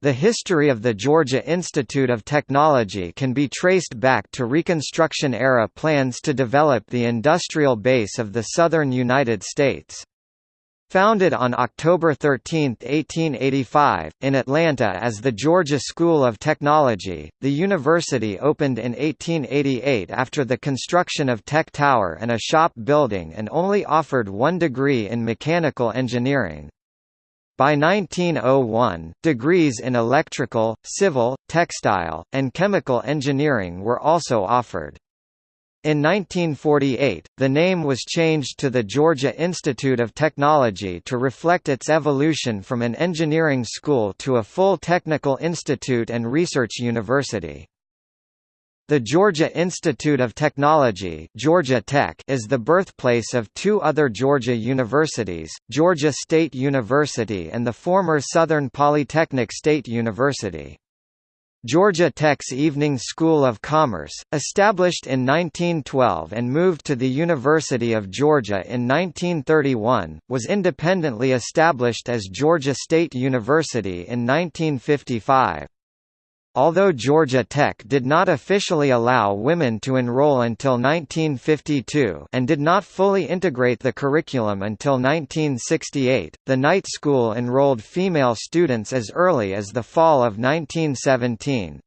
The history of the Georgia Institute of Technology can be traced back to Reconstruction-era plans to develop the industrial base of the southern United States. Founded on October 13, 1885, in Atlanta as the Georgia School of Technology, the university opened in 1888 after the construction of Tech Tower and a shop building and only offered one degree in mechanical engineering. By 1901, degrees in electrical, civil, textile, and chemical engineering were also offered. In 1948, the name was changed to the Georgia Institute of Technology to reflect its evolution from an engineering school to a full technical institute and research university. The Georgia Institute of Technology Georgia Tech is the birthplace of two other Georgia universities, Georgia State University and the former Southern Polytechnic State University. Georgia Tech's Evening School of Commerce, established in 1912 and moved to the University of Georgia in 1931, was independently established as Georgia State University in 1955. Although Georgia Tech did not officially allow women to enroll until 1952 and did not fully integrate the curriculum until 1968, the night school enrolled female students as early as the fall of 1917.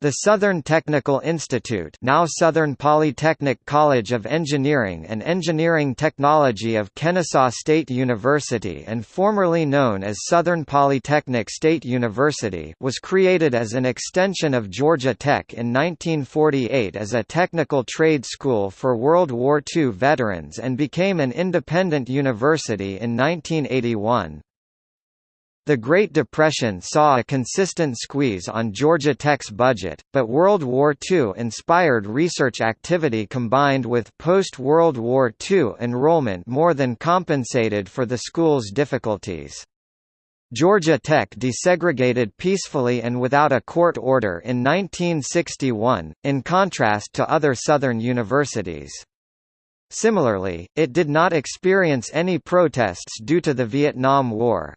The Southern Technical Institute now Southern Polytechnic College of Engineering and Engineering Technology of Kennesaw State University and formerly known as Southern Polytechnic State University was created as an extension of Georgia Tech in 1948 as a technical trade school for World War II veterans and became an independent university in 1981. The Great Depression saw a consistent squeeze on Georgia Tech's budget, but World War II-inspired research activity combined with post-World War II enrollment more than compensated for the school's difficulties. Georgia Tech desegregated peacefully and without a court order in 1961, in contrast to other Southern universities. Similarly, it did not experience any protests due to the Vietnam War.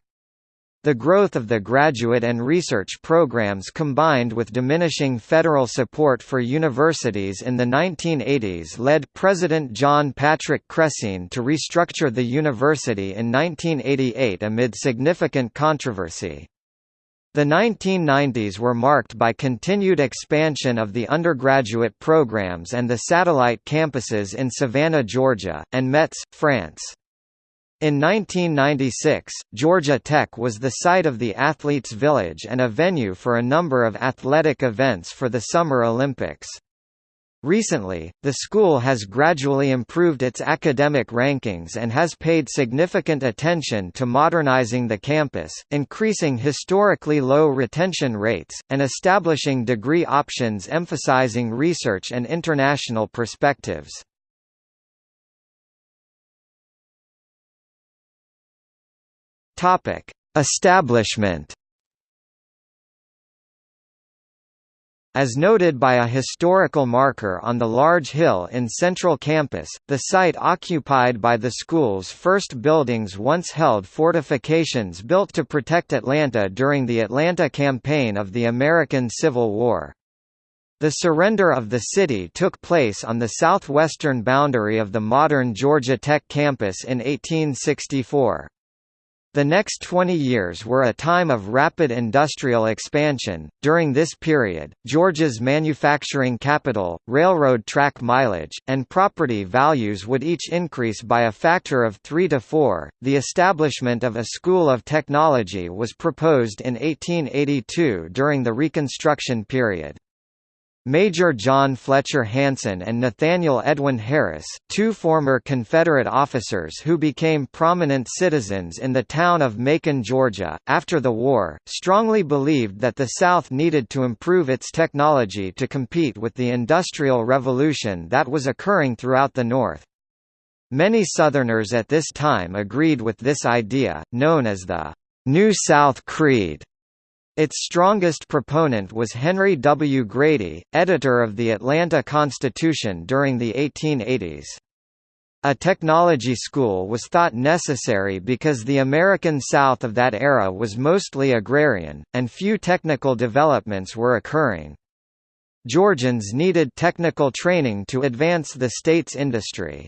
The growth of the graduate and research programs combined with diminishing federal support for universities in the 1980s led President John Patrick Crecine to restructure the university in 1988 amid significant controversy. The 1990s were marked by continued expansion of the undergraduate programs and the satellite campuses in Savannah, Georgia, and Metz, France. In 1996, Georgia Tech was the site of the Athletes Village and a venue for a number of athletic events for the Summer Olympics. Recently, the school has gradually improved its academic rankings and has paid significant attention to modernizing the campus, increasing historically low retention rates, and establishing degree options emphasizing research and international perspectives. Topic: Establishment. As noted by a historical marker on the large hill in Central Campus, the site occupied by the school's first buildings once held fortifications built to protect Atlanta during the Atlanta campaign of the American Civil War. The surrender of the city took place on the southwestern boundary of the modern Georgia Tech campus in 1864. The next 20 years were a time of rapid industrial expansion. During this period, Georgia's manufacturing capital, railroad track mileage, and property values would each increase by a factor of 3 to 4. The establishment of a school of technology was proposed in 1882 during the Reconstruction period. Major John Fletcher Hanson and Nathaniel Edwin Harris, two former Confederate officers who became prominent citizens in the town of Macon, Georgia, after the war, strongly believed that the South needed to improve its technology to compete with the Industrial Revolution that was occurring throughout the North. Many Southerners at this time agreed with this idea, known as the New South Creed. Its strongest proponent was Henry W. Grady, editor of the Atlanta Constitution during the 1880s. A technology school was thought necessary because the American South of that era was mostly agrarian, and few technical developments were occurring. Georgians needed technical training to advance the state's industry.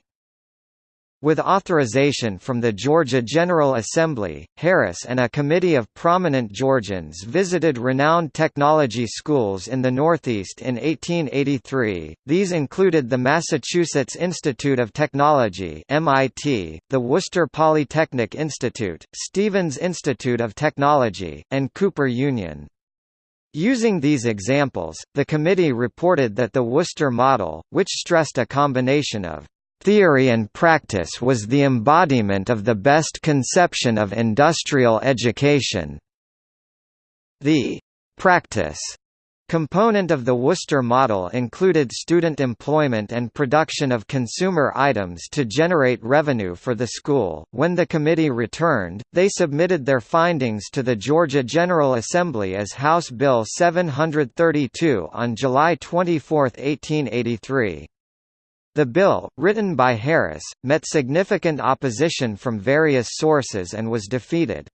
With authorization from the Georgia General Assembly, Harris and a committee of prominent Georgians visited renowned technology schools in the Northeast in 1883. These included the Massachusetts Institute of Technology (MIT), the Worcester Polytechnic Institute, Stevens Institute of Technology, and Cooper Union. Using these examples, the committee reported that the Worcester model, which stressed a combination of Theory and practice was the embodiment of the best conception of industrial education. The practice component of the Worcester model included student employment and production of consumer items to generate revenue for the school. When the committee returned, they submitted their findings to the Georgia General Assembly as House Bill 732 on July 24, 1883. The bill, written by Harris, met significant opposition from various sources and was defeated.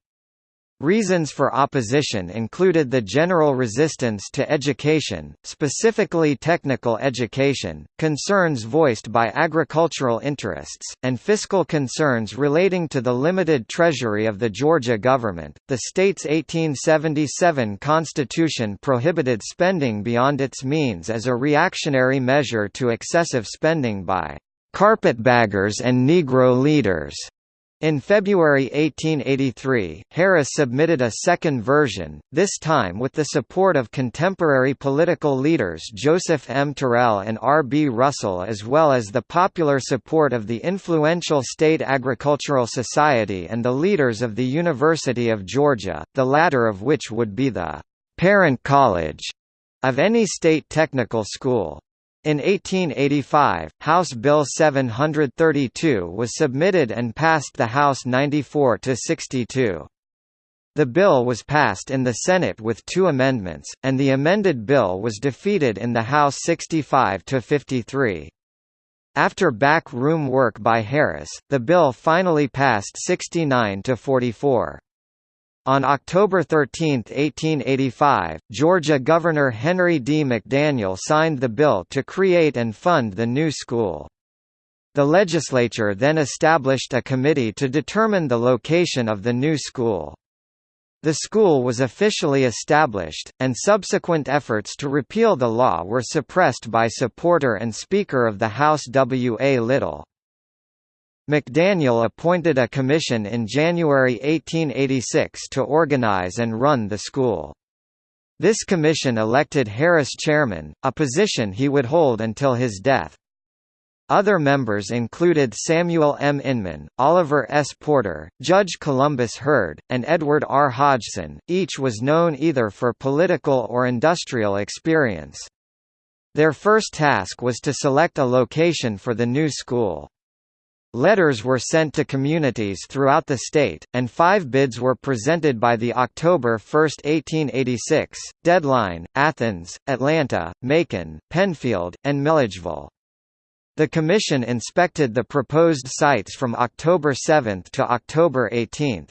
Reasons for opposition included the general resistance to education, specifically technical education, concerns voiced by agricultural interests, and fiscal concerns relating to the limited treasury of the Georgia government. The state's 1877 constitution prohibited spending beyond its means as a reactionary measure to excessive spending by carpetbaggers and Negro leaders. In February 1883, Harris submitted a second version, this time with the support of contemporary political leaders Joseph M. Terrell and R. B. Russell as well as the popular support of the influential State Agricultural Society and the leaders of the University of Georgia, the latter of which would be the «parent college» of any state technical school. In 1885, House Bill 732 was submitted and passed the House 94 to 62. The bill was passed in the Senate with two amendments, and the amended bill was defeated in the House 65 to 53. After back room work by Harris, the bill finally passed 69 to 44. On October 13, 1885, Georgia Governor Henry D. McDaniel signed the bill to create and fund the new school. The legislature then established a committee to determine the location of the new school. The school was officially established, and subsequent efforts to repeal the law were suppressed by supporter and Speaker of the House W. A. Little. McDaniel appointed a commission in January 1886 to organize and run the school. This commission elected Harris chairman, a position he would hold until his death. Other members included Samuel M. Inman, Oliver S. Porter, Judge Columbus Heard, and Edward R. Hodgson, each was known either for political or industrial experience. Their first task was to select a location for the new school. Letters were sent to communities throughout the state, and five bids were presented by the October 1, 1886, deadline, Athens, Atlanta, Macon, Penfield, and Milledgeville. The Commission inspected the proposed sites from October 7 to October 18.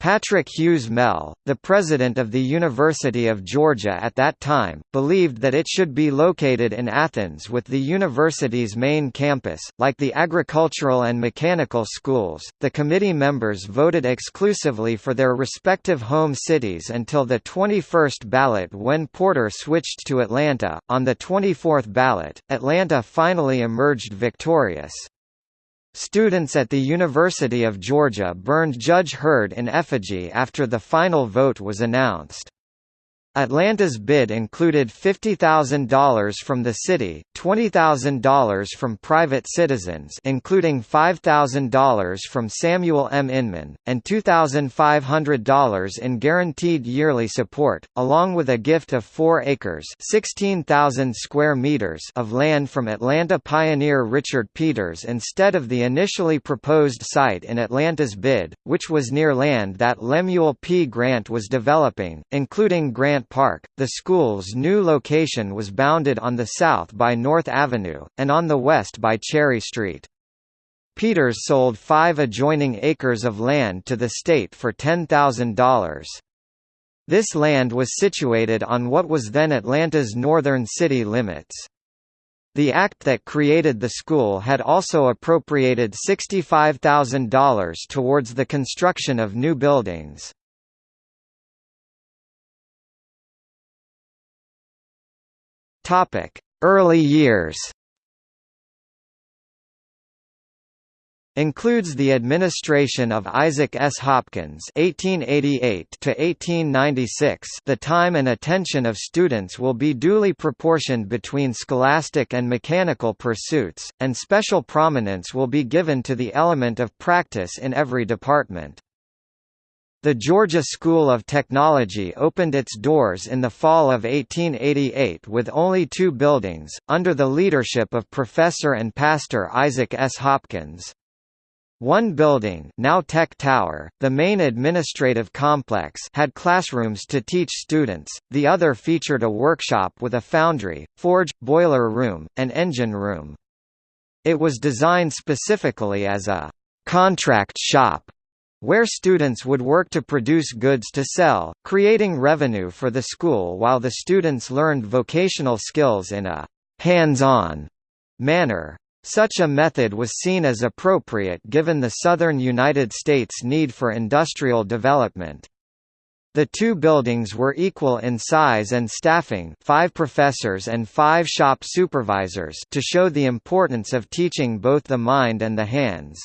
Patrick Hughes Mell, the president of the University of Georgia at that time, believed that it should be located in Athens with the university's main campus. Like the agricultural and mechanical schools, the committee members voted exclusively for their respective home cities until the 21st ballot when Porter switched to Atlanta. On the 24th ballot, Atlanta finally emerged victorious. Students at the University of Georgia burned Judge Heard in effigy after the final vote was announced. Atlanta's bid included $50,000 from the city, $20,000 from private citizens including $5,000 from Samuel M. Inman, and $2,500 in guaranteed yearly support, along with a gift of 4 acres 16,000 square meters of land from Atlanta pioneer Richard Peters instead of the initially proposed site in Atlanta's bid, which was near land that Lemuel P. Grant was developing, including Grant Park. The school's new location was bounded on the south by North Avenue, and on the west by Cherry Street. Peters sold five adjoining acres of land to the state for $10,000. This land was situated on what was then Atlanta's northern city limits. The act that created the school had also appropriated $65,000 towards the construction of new buildings. Early years includes the administration of Isaac S. Hopkins (1888–1896). The time and attention of students will be duly proportioned between scholastic and mechanical pursuits, and special prominence will be given to the element of practice in every department. The Georgia School of Technology opened its doors in the fall of 1888 with only two buildings, under the leadership of professor and pastor Isaac S. Hopkins. One building now Tech Tower, the main administrative complex had classrooms to teach students, the other featured a workshop with a foundry, forge, boiler room, and engine room. It was designed specifically as a «contract shop» where students would work to produce goods to sell, creating revenue for the school while the students learned vocational skills in a «hands-on» manner. Such a method was seen as appropriate given the southern United States' need for industrial development. The two buildings were equal in size and staffing five professors and five shop supervisors to show the importance of teaching both the mind and the hands.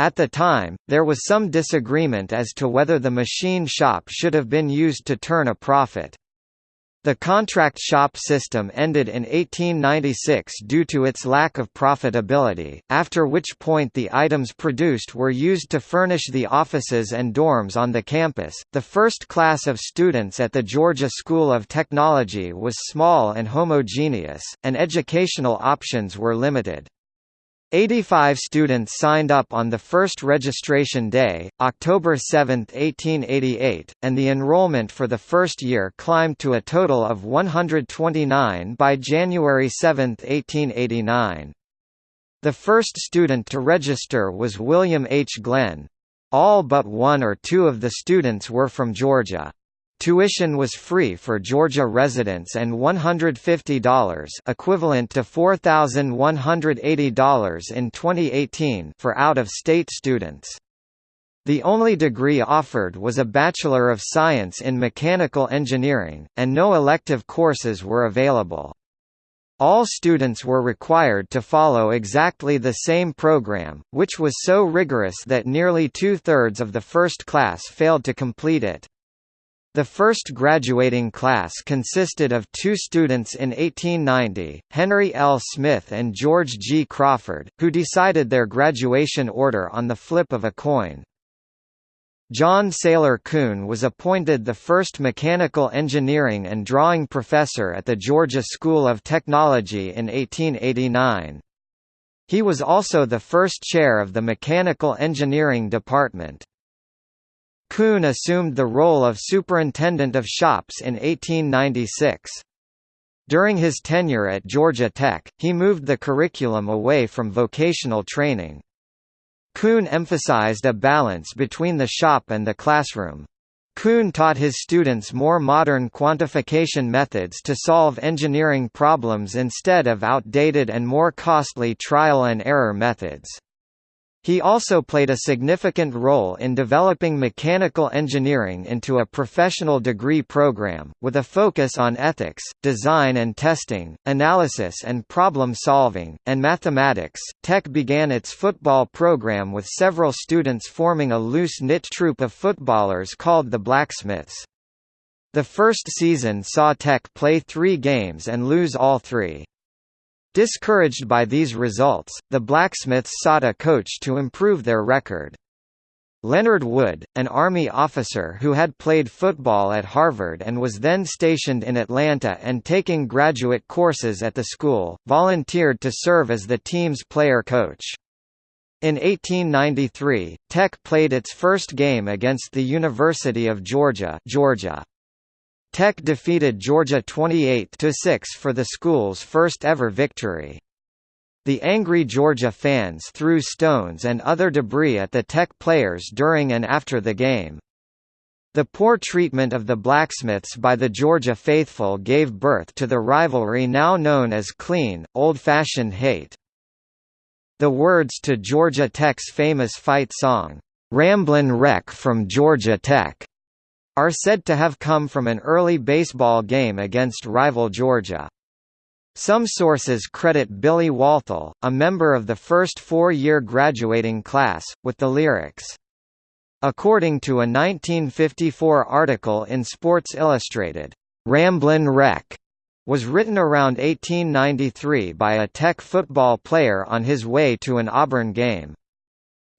At the time, there was some disagreement as to whether the machine shop should have been used to turn a profit. The contract shop system ended in 1896 due to its lack of profitability, after which point the items produced were used to furnish the offices and dorms on the campus. The first class of students at the Georgia School of Technology was small and homogeneous, and educational options were limited. 85 students signed up on the first registration day, October 7, 1888, and the enrollment for the first year climbed to a total of 129 by January 7, 1889. The first student to register was William H. Glenn. All but one or two of the students were from Georgia. Tuition was free for Georgia residents and $150 equivalent to $4,180 in 2018 for out-of-state students. The only degree offered was a Bachelor of Science in Mechanical Engineering, and no elective courses were available. All students were required to follow exactly the same program, which was so rigorous that nearly two-thirds of the first class failed to complete it. The first graduating class consisted of two students in 1890, Henry L. Smith and George G. Crawford, who decided their graduation order on the flip of a coin. John Saylor Coon was appointed the first mechanical engineering and drawing professor at the Georgia School of Technology in 1889. He was also the first chair of the Mechanical Engineering Department. Coon assumed the role of superintendent of shops in 1896. During his tenure at Georgia Tech, he moved the curriculum away from vocational training. Coon emphasized a balance between the shop and the classroom. Coon taught his students more modern quantification methods to solve engineering problems instead of outdated and more costly trial and error methods. He also played a significant role in developing mechanical engineering into a professional degree program, with a focus on ethics, design and testing, analysis and problem solving, and mathematics. Tech began its football program with several students forming a loose knit troupe of footballers called the Blacksmiths. The first season saw Tech play three games and lose all three. Discouraged by these results, the Blacksmiths sought a coach to improve their record. Leonard Wood, an Army officer who had played football at Harvard and was then stationed in Atlanta and taking graduate courses at the school, volunteered to serve as the team's player coach. In 1893, Tech played its first game against the University of Georgia, Georgia. Tech defeated Georgia 28–6 for the school's first ever victory. The angry Georgia fans threw stones and other debris at the Tech players during and after the game. The poor treatment of the blacksmiths by the Georgia faithful gave birth to the rivalry now known as clean, old-fashioned hate. The words to Georgia Tech's famous fight song, "'Ramblin' Wreck from Georgia Tech' are said to have come from an early baseball game against rival Georgia. Some sources credit Billy Walthall, a member of the first four-year graduating class, with the lyrics. According to a 1954 article in Sports Illustrated, "'Ramblin' Wreck' was written around 1893 by a Tech football player on his way to an Auburn game.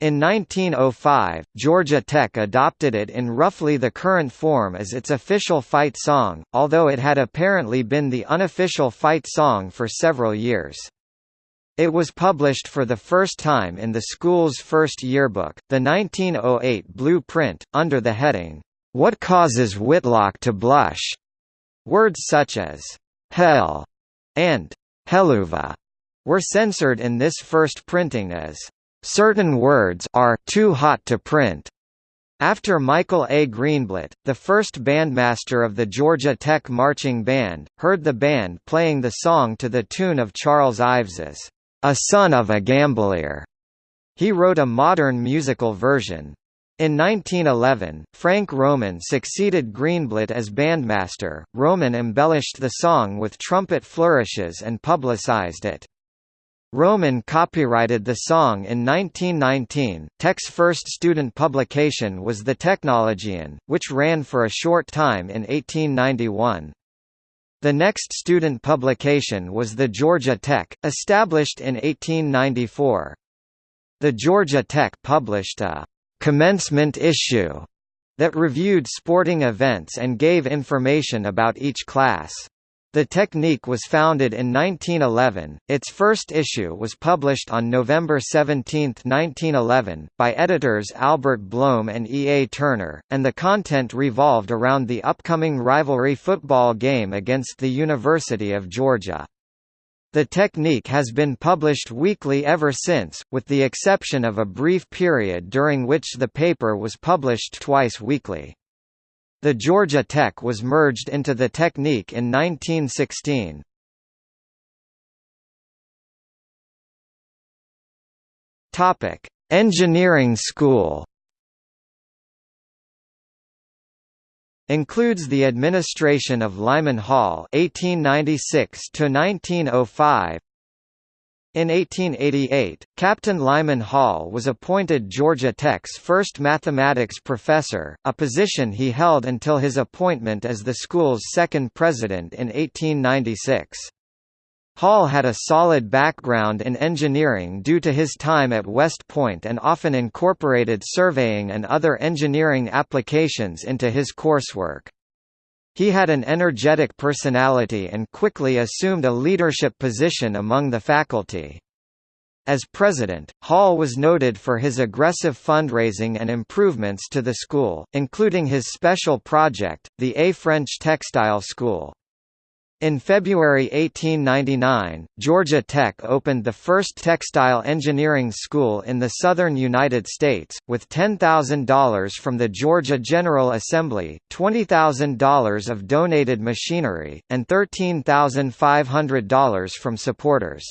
In 1905, Georgia Tech adopted it in roughly the current form as its official fight song, although it had apparently been the unofficial fight song for several years. It was published for the first time in the school's first yearbook, the 1908 blueprint, under the heading, What Causes Whitlock to Blush? Words such as, hell, and helluva were censored in this first printing as, certain words are too hot to print. After Michael A. Greenblatt, the first bandmaster of the Georgia Tech Marching Band, heard the band playing the song to the tune of Charles Ives's a Son of a Gambolier. He wrote a modern musical version. In 1911, Frank Roman succeeded Greenblatt as bandmaster. Roman embellished the song with trumpet flourishes and publicized it. Roman copyrighted the song in 1919. Tech's first student publication was The Technologian, which ran for a short time in 1891. The next student publication was the Georgia Tech, established in 1894. The Georgia Tech published a «commencement issue» that reviewed sporting events and gave information about each class. The Technique was founded in 1911. Its first issue was published on November 17, 1911, by editors Albert Blohm and E. A. Turner, and the content revolved around the upcoming rivalry football game against the University of Georgia. The Technique has been published weekly ever since, with the exception of a brief period during which the paper was published twice weekly. The Georgia Tech was merged into the Technique in 1916. Topic: Engineering School. Includes the administration of Lyman Hall (1896 to 1905), in 1888, Captain Lyman Hall was appointed Georgia Tech's first mathematics professor, a position he held until his appointment as the school's second president in 1896. Hall had a solid background in engineering due to his time at West Point and often incorporated surveying and other engineering applications into his coursework. He had an energetic personality and quickly assumed a leadership position among the faculty. As president, Hall was noted for his aggressive fundraising and improvements to the school, including his special project, the A French Textile School. In February 1899, Georgia Tech opened the first textile engineering school in the southern United States, with $10,000 from the Georgia General Assembly, $20,000 of donated machinery, and $13,500 from supporters.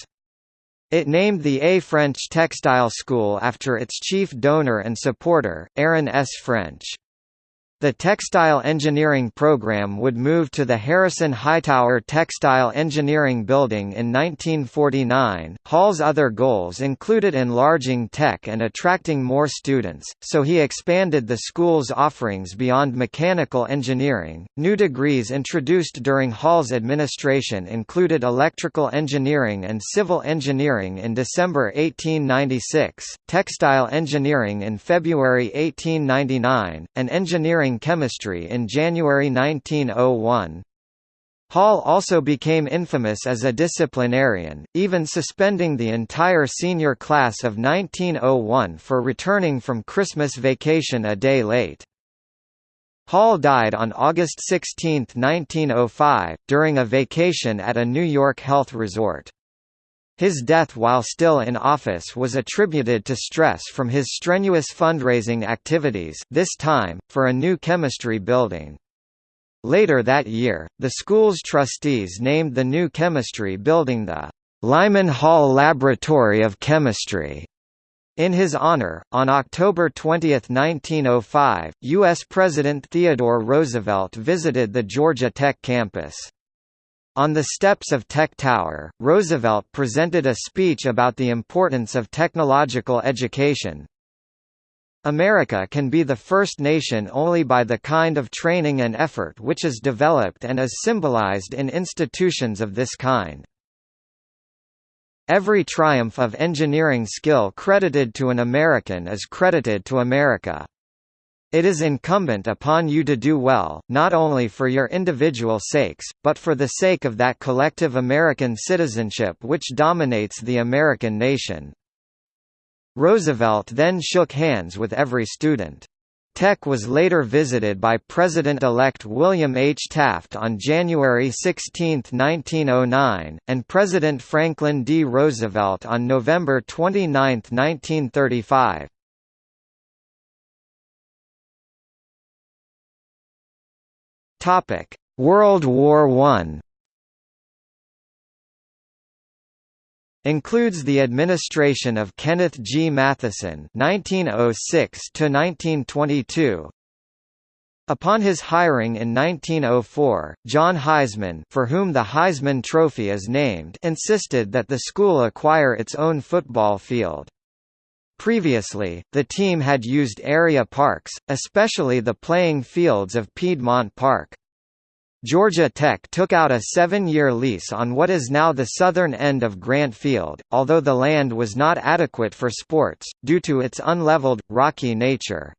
It named the A French Textile School after its chief donor and supporter, Aaron S. French. The textile engineering program would move to the Harrison Hightower Textile Engineering Building in 1949. Hall's other goals included enlarging tech and attracting more students, so he expanded the school's offerings beyond mechanical engineering. New degrees introduced during Hall's administration included electrical engineering and civil engineering in December 1896, textile engineering in February 1899, and engineering chemistry in January 1901. Hall also became infamous as a disciplinarian, even suspending the entire senior class of 1901 for returning from Christmas vacation a day late. Hall died on August 16, 1905, during a vacation at a New York health resort. His death while still in office was attributed to stress from his strenuous fundraising activities this time, for a new chemistry building. Later that year, the school's trustees named the new chemistry building the Lyman Hall Laboratory of Chemistry. In his honor, on October 20, 1905, U.S. President Theodore Roosevelt visited the Georgia Tech campus. On the steps of Tech Tower, Roosevelt presented a speech about the importance of technological education. America can be the first nation only by the kind of training and effort which is developed and is symbolized in institutions of this kind. Every triumph of engineering skill credited to an American is credited to America. It is incumbent upon you to do well, not only for your individual sakes, but for the sake of that collective American citizenship which dominates the American nation. Roosevelt then shook hands with every student. Tech was later visited by President-elect William H. Taft on January 16, 1909, and President Franklin D. Roosevelt on November 29, 1935. Topic: World War I. Includes the administration of Kenneth G. Matheson (1906–1922). Upon his hiring in 1904, John Heisman, for whom the Heisman Trophy is named, insisted that the school acquire its own football field. Previously, the team had used area parks, especially the playing fields of Piedmont Park. Georgia Tech took out a seven-year lease on what is now the southern end of Grant Field, although the land was not adequate for sports, due to its unleveled, rocky nature.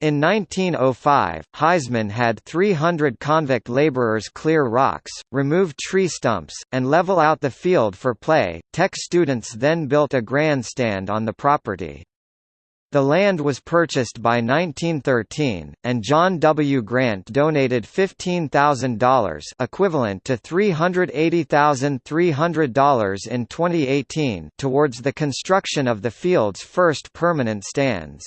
In 1905, Heisman had 300 convict laborers clear rocks, remove tree stumps, and level out the field for play. Tech students then built a grandstand on the property. The land was purchased by 1913, and John W. Grant donated $15,000 equivalent to $380,300 in 2018 towards the construction of the field's first permanent stands.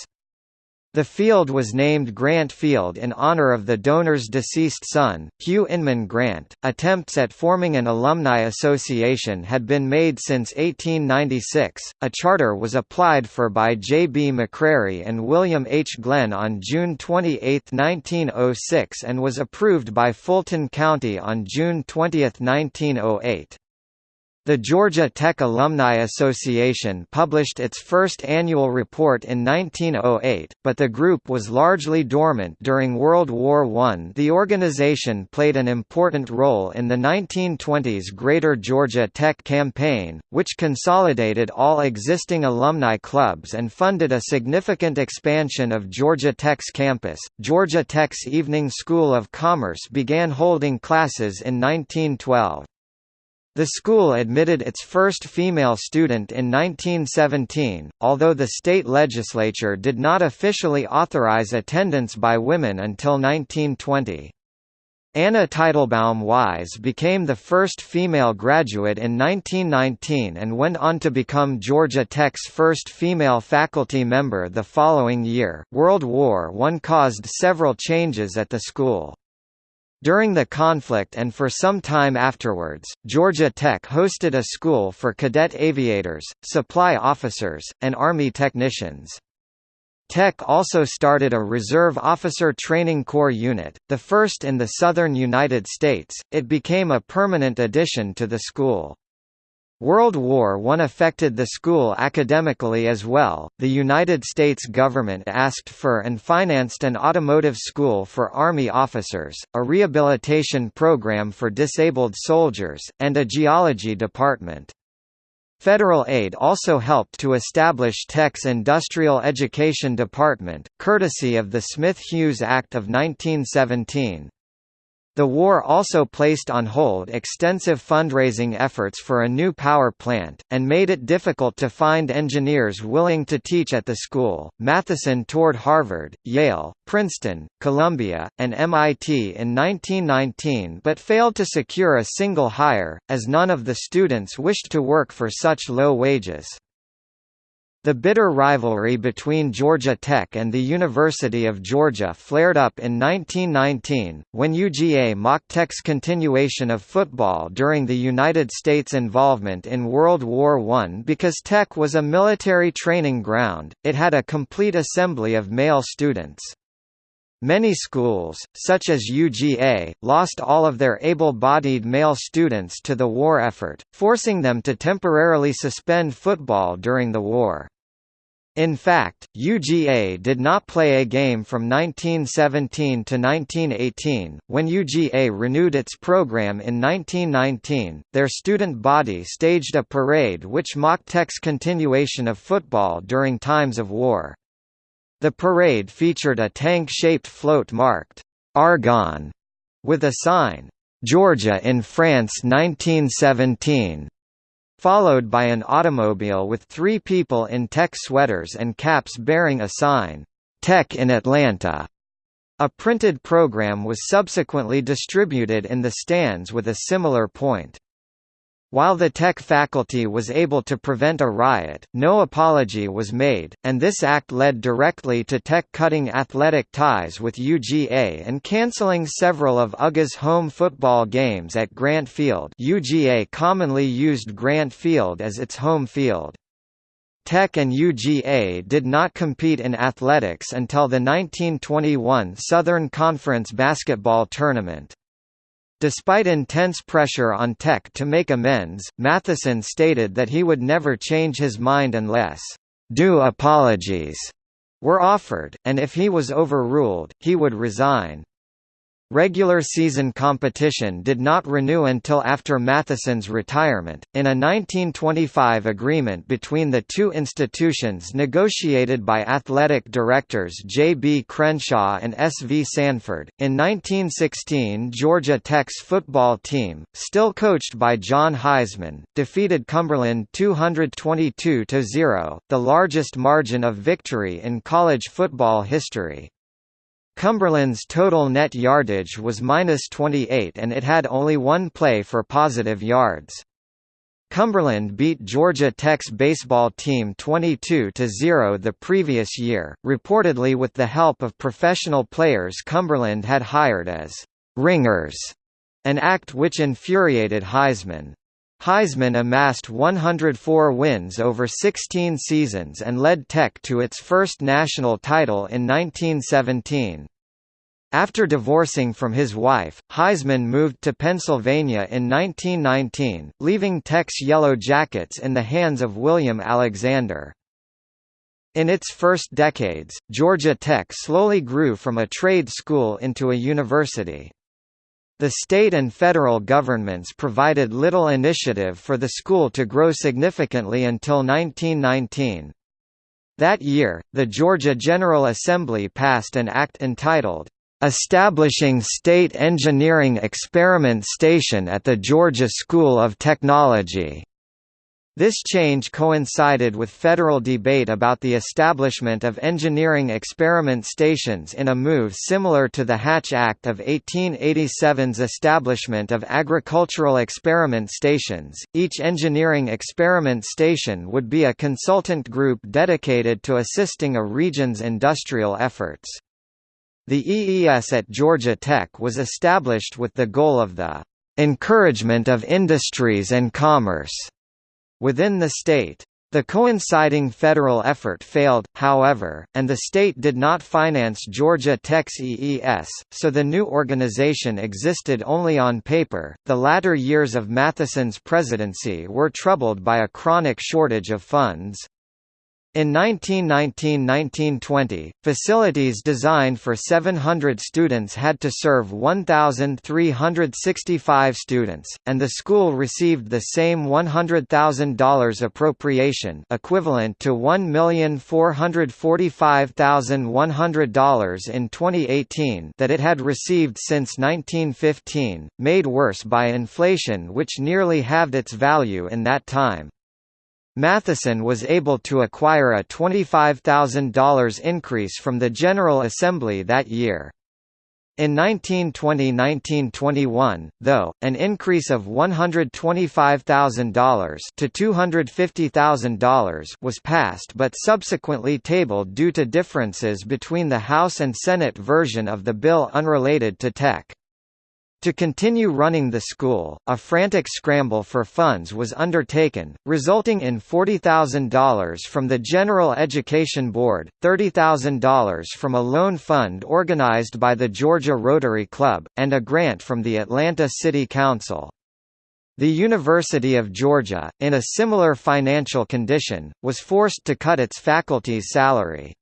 The field was named Grant Field in honor of the donor's deceased son, Hugh Inman Grant. Attempts at forming an alumni association had been made since 1896. A charter was applied for by J. B. McCrary and William H. Glenn on June 28, 1906 and was approved by Fulton County on June 20, 1908. The Georgia Tech Alumni Association published its first annual report in 1908, but the group was largely dormant during World War I. The organization played an important role in the 1920s Greater Georgia Tech Campaign, which consolidated all existing alumni clubs and funded a significant expansion of Georgia Tech's campus. Georgia Tech's Evening School of Commerce began holding classes in 1912. The school admitted its first female student in 1917, although the state legislature did not officially authorize attendance by women until 1920. Anna Teitelbaum Wise became the first female graduate in 1919 and went on to become Georgia Tech's first female faculty member the following year. World War I caused several changes at the school. During the conflict and for some time afterwards, Georgia Tech hosted a school for cadet aviators, supply officers, and Army technicians. Tech also started a Reserve Officer Training Corps unit, the first in the southern United States. It became a permanent addition to the school. World War I affected the school academically as well. The United States government asked for and financed an automotive school for Army officers, a rehabilitation program for disabled soldiers, and a geology department. Federal aid also helped to establish Tech's Industrial Education Department, courtesy of the Smith-Hughes Act of 1917. The war also placed on hold extensive fundraising efforts for a new power plant, and made it difficult to find engineers willing to teach at the school. Matheson toured Harvard, Yale, Princeton, Columbia, and MIT in 1919 but failed to secure a single hire, as none of the students wished to work for such low wages. The bitter rivalry between Georgia Tech and the University of Georgia flared up in 1919, when UGA mocked Tech's continuation of football during the United States' involvement in World War I because Tech was a military training ground, it had a complete assembly of male students. Many schools, such as UGA, lost all of their able-bodied male students to the war effort, forcing them to temporarily suspend football during the war. In fact, UGA did not play a game from 1917 to 1918. When UGA renewed its program in 1919, their student body staged a parade which mocked Tech's continuation of football during times of war. The parade featured a tank-shaped float marked Argonne with a sign Georgia in France 1917 followed by an automobile with three people in tech sweaters and caps bearing a sign, Tech in Atlanta. A printed program was subsequently distributed in the stands with a similar point. While the Tech faculty was able to prevent a riot, no apology was made, and this act led directly to Tech cutting athletic ties with UGA and cancelling several of UGA's home football games at Grant Field UGA commonly used Grant Field as its home field. Tech and UGA did not compete in athletics until the 1921 Southern Conference basketball tournament. Despite intense pressure on Tech to make amends, Matheson stated that he would never change his mind unless due apologies were offered, and if he was overruled, he would resign. Regular season competition did not renew until after Matheson's retirement. In a 1925 agreement between the two institutions negotiated by athletic directors J. B. Crenshaw and S. V. Sanford, in 1916 Georgia Tech's football team, still coached by John Heisman, defeated Cumberland 222–0, the largest margin of victory in college football history. Cumberland's total net yardage was minus 28 and it had only one play for positive yards. Cumberland beat Georgia Tech's baseball team 22–0 the previous year, reportedly with the help of professional players Cumberland had hired as «ringers», an act which infuriated Heisman. Heisman amassed 104 wins over 16 seasons and led Tech to its first national title in 1917. After divorcing from his wife, Heisman moved to Pennsylvania in 1919, leaving Tech's Yellow Jackets in the hands of William Alexander. In its first decades, Georgia Tech slowly grew from a trade school into a university. The state and federal governments provided little initiative for the school to grow significantly until 1919. That year, the Georgia General Assembly passed an act entitled, "...establishing State Engineering Experiment Station at the Georgia School of Technology." This change coincided with federal debate about the establishment of engineering experiment stations in a move similar to the Hatch Act of 1887's establishment of agricultural experiment stations. Each engineering experiment station would be a consultant group dedicated to assisting a region's industrial efforts. The EES at Georgia Tech was established with the goal of the encouragement of industries and commerce within the state. The coinciding federal effort failed, however, and the state did not finance Georgia Tech's EES, so the new organization existed only on paper. The latter years of Matheson's presidency were troubled by a chronic shortage of funds. In 1919–1920, facilities designed for 700 students had to serve 1,365 students, and the school received the same $100,000 appropriation equivalent to $1,445,100 in 2018 that it had received since 1915, made worse by inflation which nearly halved its value in that time. Matheson was able to acquire a $25,000 increase from the General Assembly that year. In 1920–1921, though, an increase of $125,000 to $250,000 was passed but subsequently tabled due to differences between the House and Senate version of the bill unrelated to tech. To continue running the school, a frantic scramble for funds was undertaken, resulting in $40,000 from the General Education Board, $30,000 from a loan fund organized by the Georgia Rotary Club, and a grant from the Atlanta City Council. The University of Georgia, in a similar financial condition, was forced to cut its faculty's salary.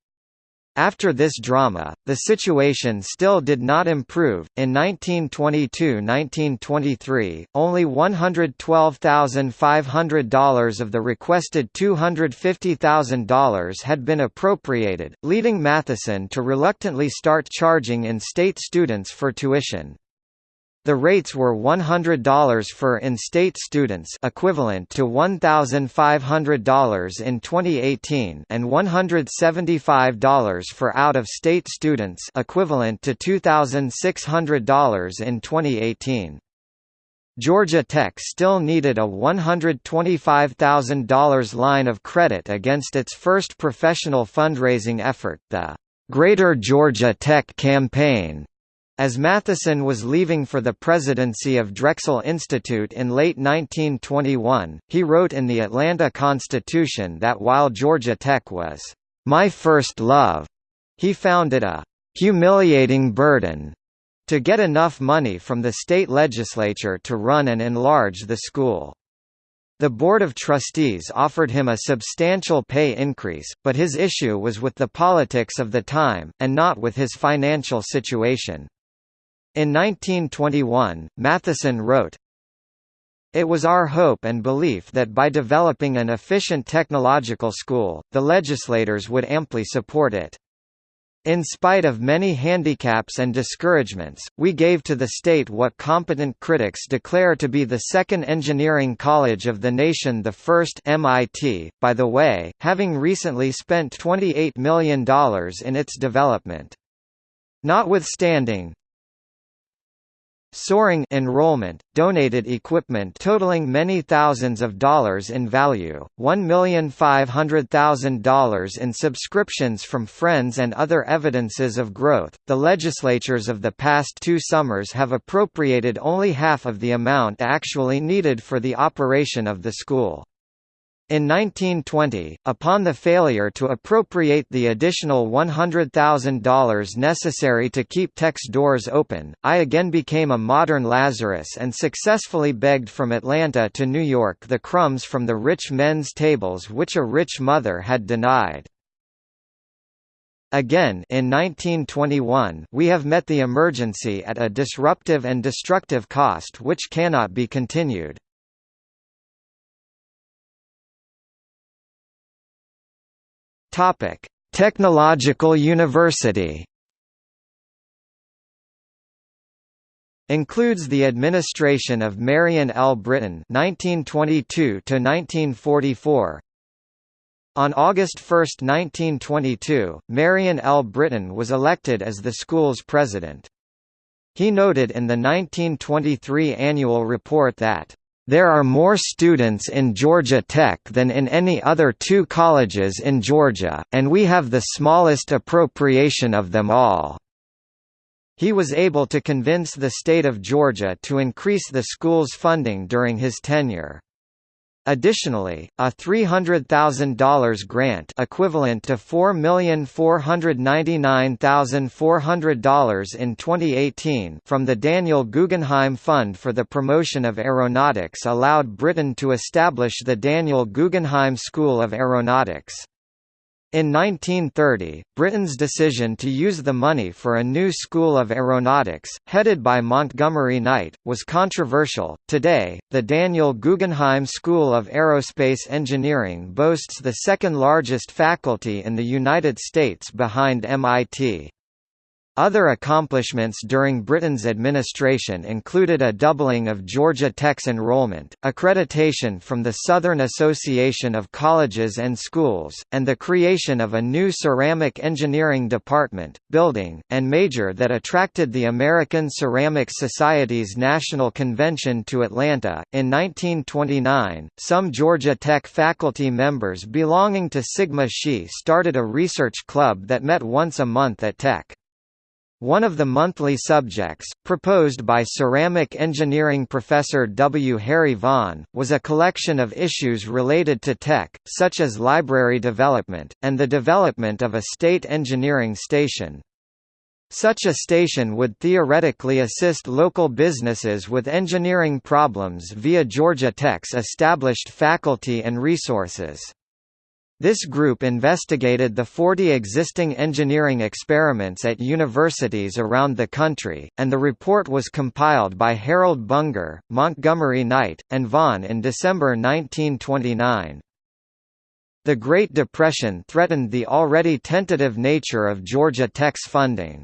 After this drama, the situation still did not improve. In 1922-1923, only $112,500 of the requested $250,000 had been appropriated, leading Matheson to reluctantly start charging in-state students for tuition. The rates were $100 for in-state students equivalent to $1,500 in 2018 and $175 for out-of-state students equivalent to $2,600 in 2018. Georgia Tech still needed a $125,000 line of credit against its first professional fundraising effort, the Greater Georgia Tech Campaign, as Matheson was leaving for the presidency of Drexel Institute in late 1921, he wrote in the Atlanta Constitution that while Georgia Tech was, "...my first love," he found it a "...humiliating burden." to get enough money from the state legislature to run and enlarge the school. The Board of Trustees offered him a substantial pay increase, but his issue was with the politics of the time, and not with his financial situation. In 1921, Matheson wrote, It was our hope and belief that by developing an efficient technological school, the legislators would amply support it. In spite of many handicaps and discouragements, we gave to the state what competent critics declare to be the second engineering college of the nation the first MIT, by the way, having recently spent $28 million in its development. Notwithstanding, Soaring enrollment, donated equipment totaling many thousands of dollars in value, $1,500,000 in subscriptions from friends and other evidences of growth. The legislatures of the past two summers have appropriated only half of the amount actually needed for the operation of the school. In 1920, upon the failure to appropriate the additional $100,000 necessary to keep Tech's doors open, I again became a modern Lazarus and successfully begged from Atlanta to New York the crumbs from the rich men's tables which a rich mother had denied. Again in 1921 we have met the emergency at a disruptive and destructive cost which cannot be continued. Topic: Technological University. Includes the administration of Marion L. Brittain (1922–1944). On August 1, 1922, Marion L. Brittain was elected as the school's president. He noted in the 1923 annual report that there are more students in Georgia Tech than in any other two colleges in Georgia, and we have the smallest appropriation of them all. He was able to convince the state of Georgia to increase the school's funding during his tenure. Additionally, a $300,000 grant equivalent to $4,499,400 in 2018 from the Daniel Guggenheim Fund for the Promotion of Aeronautics allowed Brittain to establish the Daniel Guggenheim School of Aeronautics. In 1930, Brittain's decision to use the money for a new school of aeronautics, headed by Montgomery Knight, was controversial. Today, the Daniel Guggenheim School of Aerospace Engineering boasts the second largest faculty in the United States behind MIT. Other accomplishments during Brittain's administration included a doubling of Georgia Tech's enrollment, accreditation from the Southern Association of Colleges and Schools, and the creation of a new ceramic engineering department, building, and major that attracted the American Ceramic Society's National Convention to Atlanta. In 1929, some Georgia Tech faculty members belonging to Sigma Xi started a research club that met once a month at Tech. One of the monthly subjects, proposed by ceramic engineering professor W. Harry Vaughan, was a collection of issues related to tech, such as library development, and the development of a state engineering station. Such a station would theoretically assist local businesses with engineering problems via Georgia Tech's established faculty and resources. This group investigated the 40 existing engineering experiments at universities around the country, and the report was compiled by Harold Bunger, Montgomery Knight, and Vaughan in December 1929. The Great Depression threatened the already tentative nature of Georgia Tech's funding.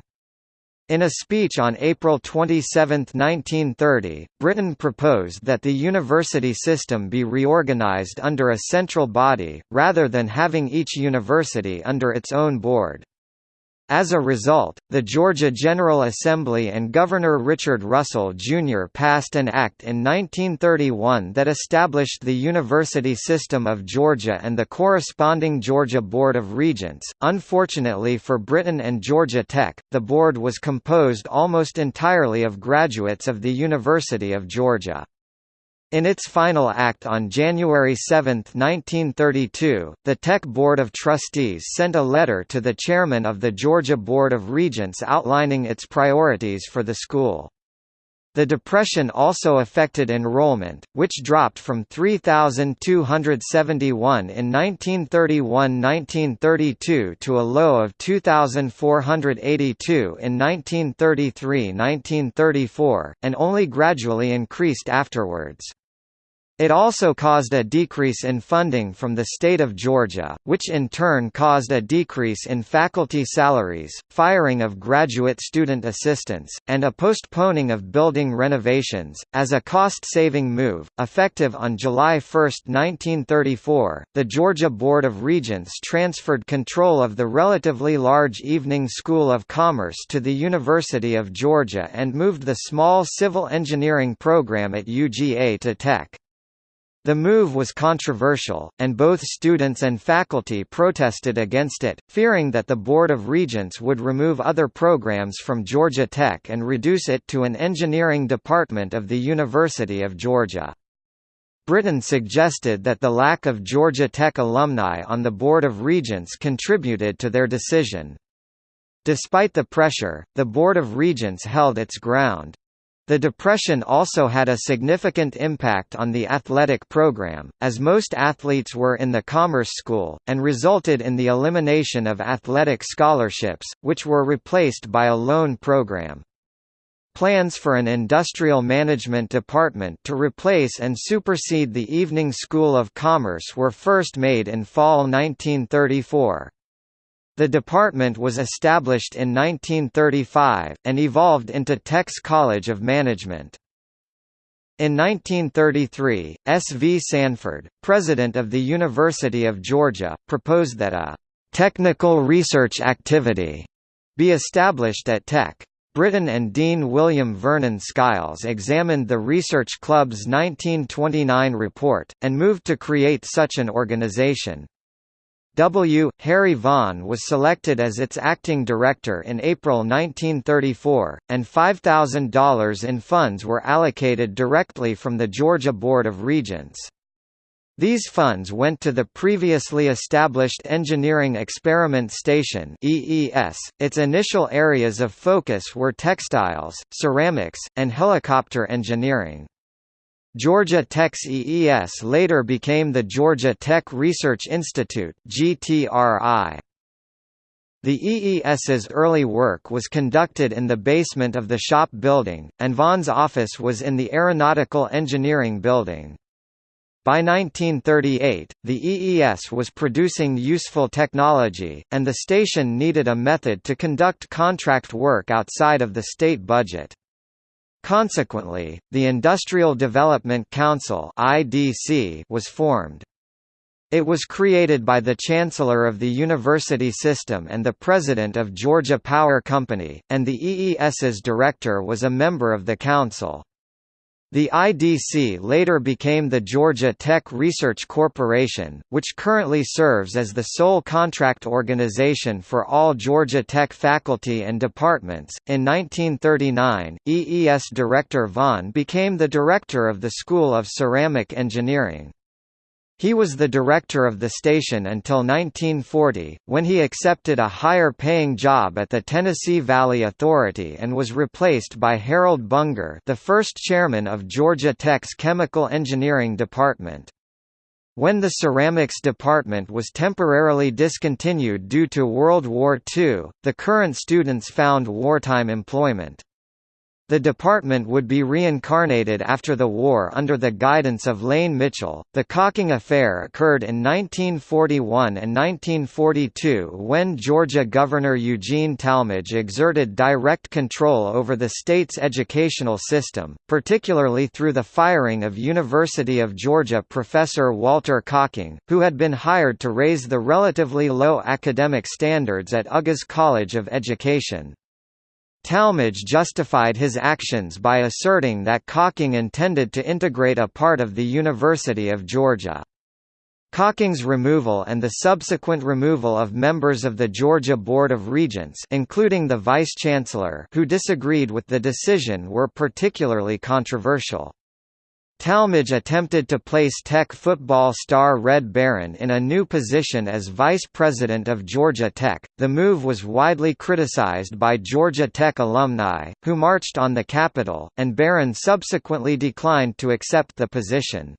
In a speech on April 27, 1930, Brittain proposed that the university system be reorganised under a central body, rather than having each university under its own board. As a result, the Georgia General Assembly and Governor Richard Russell, Jr. passed an act in 1931 that established the University System of Georgia and the corresponding Georgia Board of Regents. Unfortunately for Brittain and Georgia Tech, the board was composed almost entirely of graduates of the University of Georgia. In its final act on January 7, 1932, the Tech Board of Trustees sent a letter to the chairman of the Georgia Board of Regents outlining its priorities for the school. The Depression also affected enrollment, which dropped from 3,271 in 1931–1932 to a low of 2,482 in 1933–1934, and only gradually increased afterwards. It also caused a decrease in funding from the state of Georgia, which in turn caused a decrease in faculty salaries, firing of graduate student assistants, and a postponing of building renovations. As a cost saving move, effective on July 1, 1934, the Georgia Board of Regents transferred control of the relatively large Evening School of Commerce to the University of Georgia and moved the small civil engineering program at UGA to Tech. The move was controversial, and both students and faculty protested against it, fearing that the Board of Regents would remove other programs from Georgia Tech and reduce it to an engineering department of the University of Georgia. Brittain suggested that the lack of Georgia Tech alumni on the Board of Regents contributed to their decision. Despite the pressure, the Board of Regents held its ground. The Depression also had a significant impact on the athletic program, as most athletes were in the Commerce School, and resulted in the elimination of athletic scholarships, which were replaced by a loan program. Plans for an industrial management department to replace and supersede the Evening School of Commerce were first made in fall 1934. The department was established in 1935, and evolved into Tech's College of Management. In 1933, S. V. Sanford, president of the University of Georgia, proposed that a «technical research activity» be established at Tech. Brittain and Dean William Vernon Skiles examined the Research Club's 1929 report, and moved to create such an organization. W. Harry Vaughan was selected as its acting director in April 1934, and $5,000 in funds were allocated directly from the Georgia Board of Regents. These funds went to the previously established Engineering Experiment Station (EES). Its initial areas of focus were textiles, ceramics, and helicopter engineering. Georgia Tech's EES later became the Georgia Tech Research Institute GTRI. The EES's early work was conducted in the basement of the shop building, and Vaughan's office was in the Aeronautical Engineering Building. By 1938, the EES was producing useful technology, and the station needed a method to conduct contract work outside of the state budget. Consequently, the Industrial Development Council (IDC) was formed. It was created by the Chancellor of the University System and the President of Georgia Power Company, and the EES's director was a member of the council. The IDC later became the Georgia Tech Research Corporation, which currently serves as the sole contract organization for all Georgia Tech faculty and departments. In 1939, EES Director Vaughan became the director of the School of Ceramic Engineering. He was the director of the station until 1940, when he accepted a higher-paying job at the Tennessee Valley Authority and was replaced by Harold Bunger the first chairman of Georgia Tech's Chemical Engineering Department. When the ceramics department was temporarily discontinued due to World War II, the current students found wartime employment. The department would be reincarnated after the war under the guidance of Lane Mitchell. The Cocking Affair occurred in 1941 and 1942 when Georgia Governor Eugene Talmadge exerted direct control over the state's educational system, particularly through the firing of University of Georgia professor Walter Cocking, who had been hired to raise the relatively low academic standards at UGA's College of Education. Talmadge justified his actions by asserting that Cocking intended to integrate a part of the University of Georgia. Cocking's removal and the subsequent removal of members of the Georgia Board of Regents including the vice-chancellor who disagreed with the decision were particularly controversial. Talmadge attempted to place Tech football star Red Barron in a new position as vice president of Georgia Tech. The move was widely criticized by Georgia Tech alumni, who marched on the Capitol, and Barron subsequently declined to accept the position.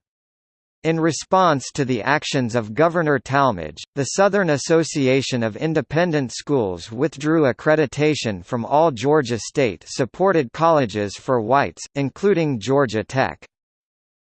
In response to the actions of Governor Talmadge, the Southern Association of Independent Schools withdrew accreditation from all Georgia state-supported colleges for whites, including Georgia Tech.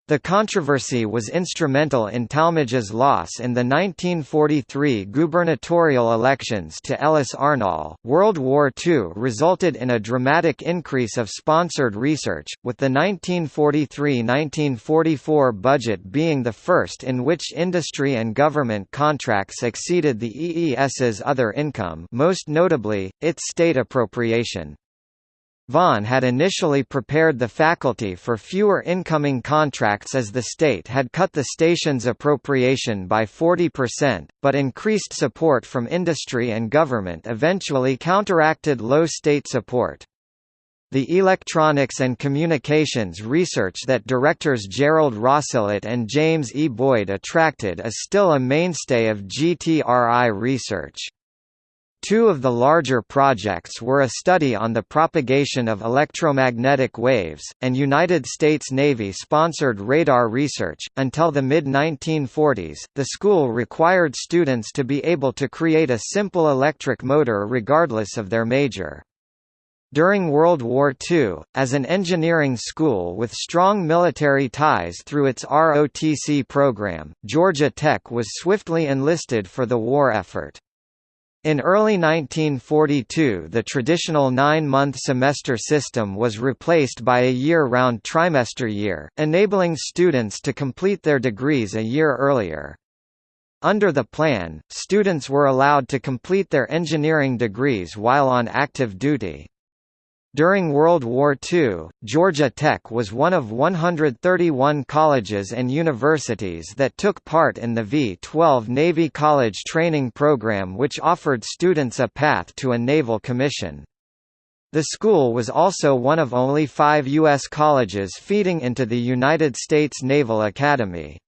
The controversy was instrumental in Talmadge's loss in the 1943 gubernatorial elections to Ellis Arnall. World War II resulted in a dramatic increase of sponsored research, with the 1943–1944 budget being the first in which industry and government contracts exceeded the EES's other income most notably, its state appropriation. Vaughan had initially prepared the faculty for fewer incoming contracts as the state had cut the station's appropriation by 40%, but increased support from industry and government eventually counteracted low state support. The electronics and communications research that directors Gerald Rosselot and James E. Boyd attracted is still a mainstay of GTRI research. Two of the larger projects were a study on the propagation of electromagnetic waves, and United States Navy sponsored radar research. Until the mid 1940s, the school required students to be able to create a simple electric motor regardless of their major. During World War II, as an engineering school with strong military ties through its ROTC program, Georgia Tech was swiftly enlisted for the war effort. In early 1942 the traditional nine-month semester system was replaced by a year-round trimester year, enabling students to complete their degrees a year earlier. Under the plan, students were allowed to complete their engineering degrees while on active duty. During World War II, Georgia Tech was one of 131 colleges and universities that took part in the V-12 Navy College Training Program which offered students a path to a naval commission. The school was also one of only five U.S. colleges feeding into the United States Naval Academy.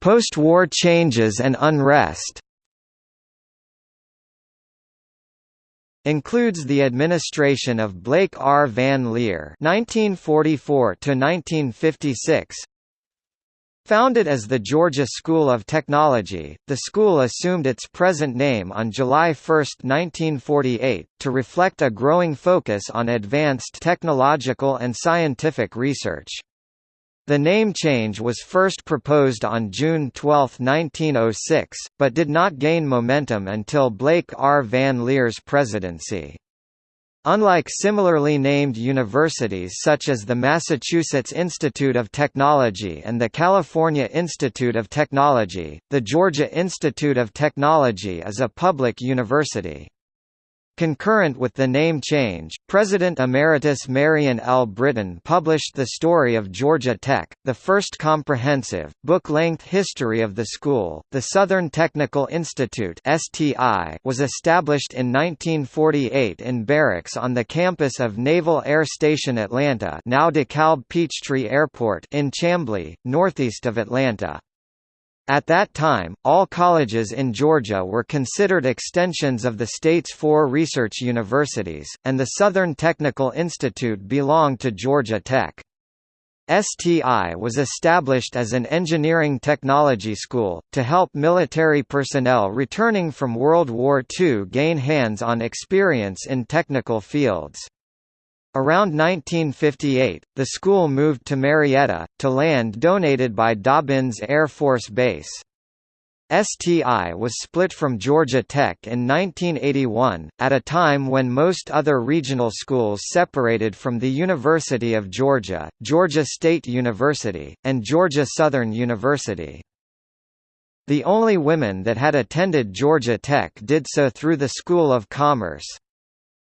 Post-war changes and unrest includes the administration of Blake R. Van Leer (1944–1956). Founded as the Georgia School of Technology, the school assumed its present name on July 1, 1948, to reflect a growing focus on advanced technological and scientific research. The name change was first proposed on June 12, 1906, but did not gain momentum until Blake R. Van Leer's presidency. Unlike similarly named universities such as the Massachusetts Institute of Technology and the California Institute of Technology, the Georgia Institute of Technology is a public university. Concurrent with the name change, President Emeritus Marion L. Brittain published The Story of Georgia Tech, the first comprehensive, book-length history of the school. The Southern Technical Institute (STI) was established in 1948 in barracks on the campus of Naval Air Station Atlanta, now Peachtree Airport, in Chamblee, northeast of Atlanta. At that time, all colleges in Georgia were considered extensions of the state's four research universities, and the Southern Technical Institute belonged to Georgia Tech. STI was established as an engineering technology school, to help military personnel returning from World War II gain hands-on experience in technical fields. Around 1958, the school moved to Marietta, to land donated by Dobbins Air Force Base. STI was split from Georgia Tech in 1981, at a time when most other regional schools separated from the University of Georgia, Georgia State University, and Georgia Southern University. The only women that had attended Georgia Tech did so through the School of Commerce.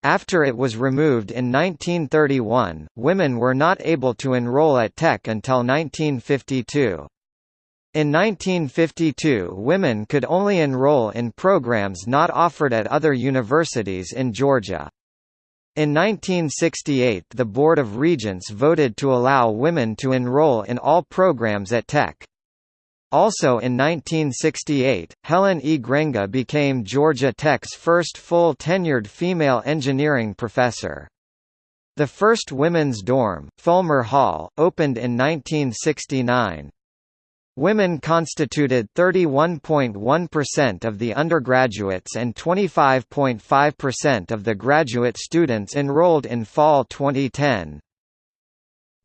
After it was removed in 1931, women were not able to enroll at Tech until 1952. In 1952 women could only enroll in programs not offered at other universities in Georgia. In 1968 the Board of Regents voted to allow women to enroll in all programs at Tech. Also in 1968, Helen E. Grenga became Georgia Tech's first full tenured female engineering professor. The first women's dorm, Fulmer Hall, opened in 1969. Women constituted 31.1% of the undergraduates and 25.5% of the graduate students enrolled in fall 2010.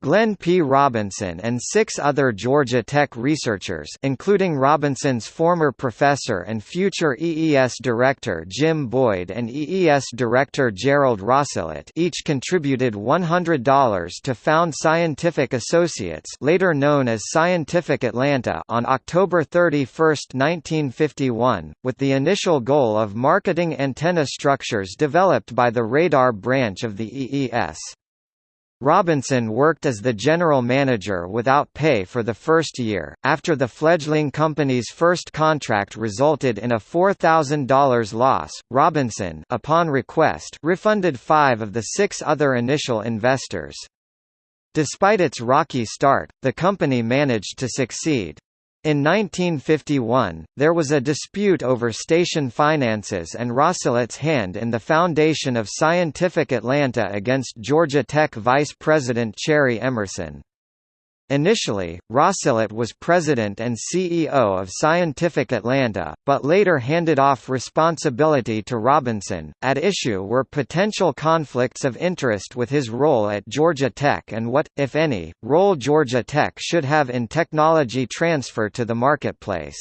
Glenn P. Robinson and six other Georgia Tech researchers including Robinson's former professor and future EES director Jim Boyd and EES director Gerald Rosselot each contributed $100 to found Scientific Associates later known as Scientific Atlanta on October 31, 1951, with the initial goal of marketing antenna structures developed by the radar branch of the EES. Robinson worked as the general manager without pay for the first year. After the fledgling company's first contract resulted in a $4,000 loss, Robinson, upon request, refunded five of the six other initial investors. Despite its rocky start, the company managed to succeed. In 1951, there was a dispute over station finances and Rosselot's hand in the foundation of Scientific Atlanta against Georgia Tech Vice President Cherry Emerson. Initially, Rosselot was president and CEO of Scientific Atlanta, but later handed off responsibility to Robinson. At issue were potential conflicts of interest with his role at Georgia Tech and what, if any, role Georgia Tech should have in technology transfer to the marketplace.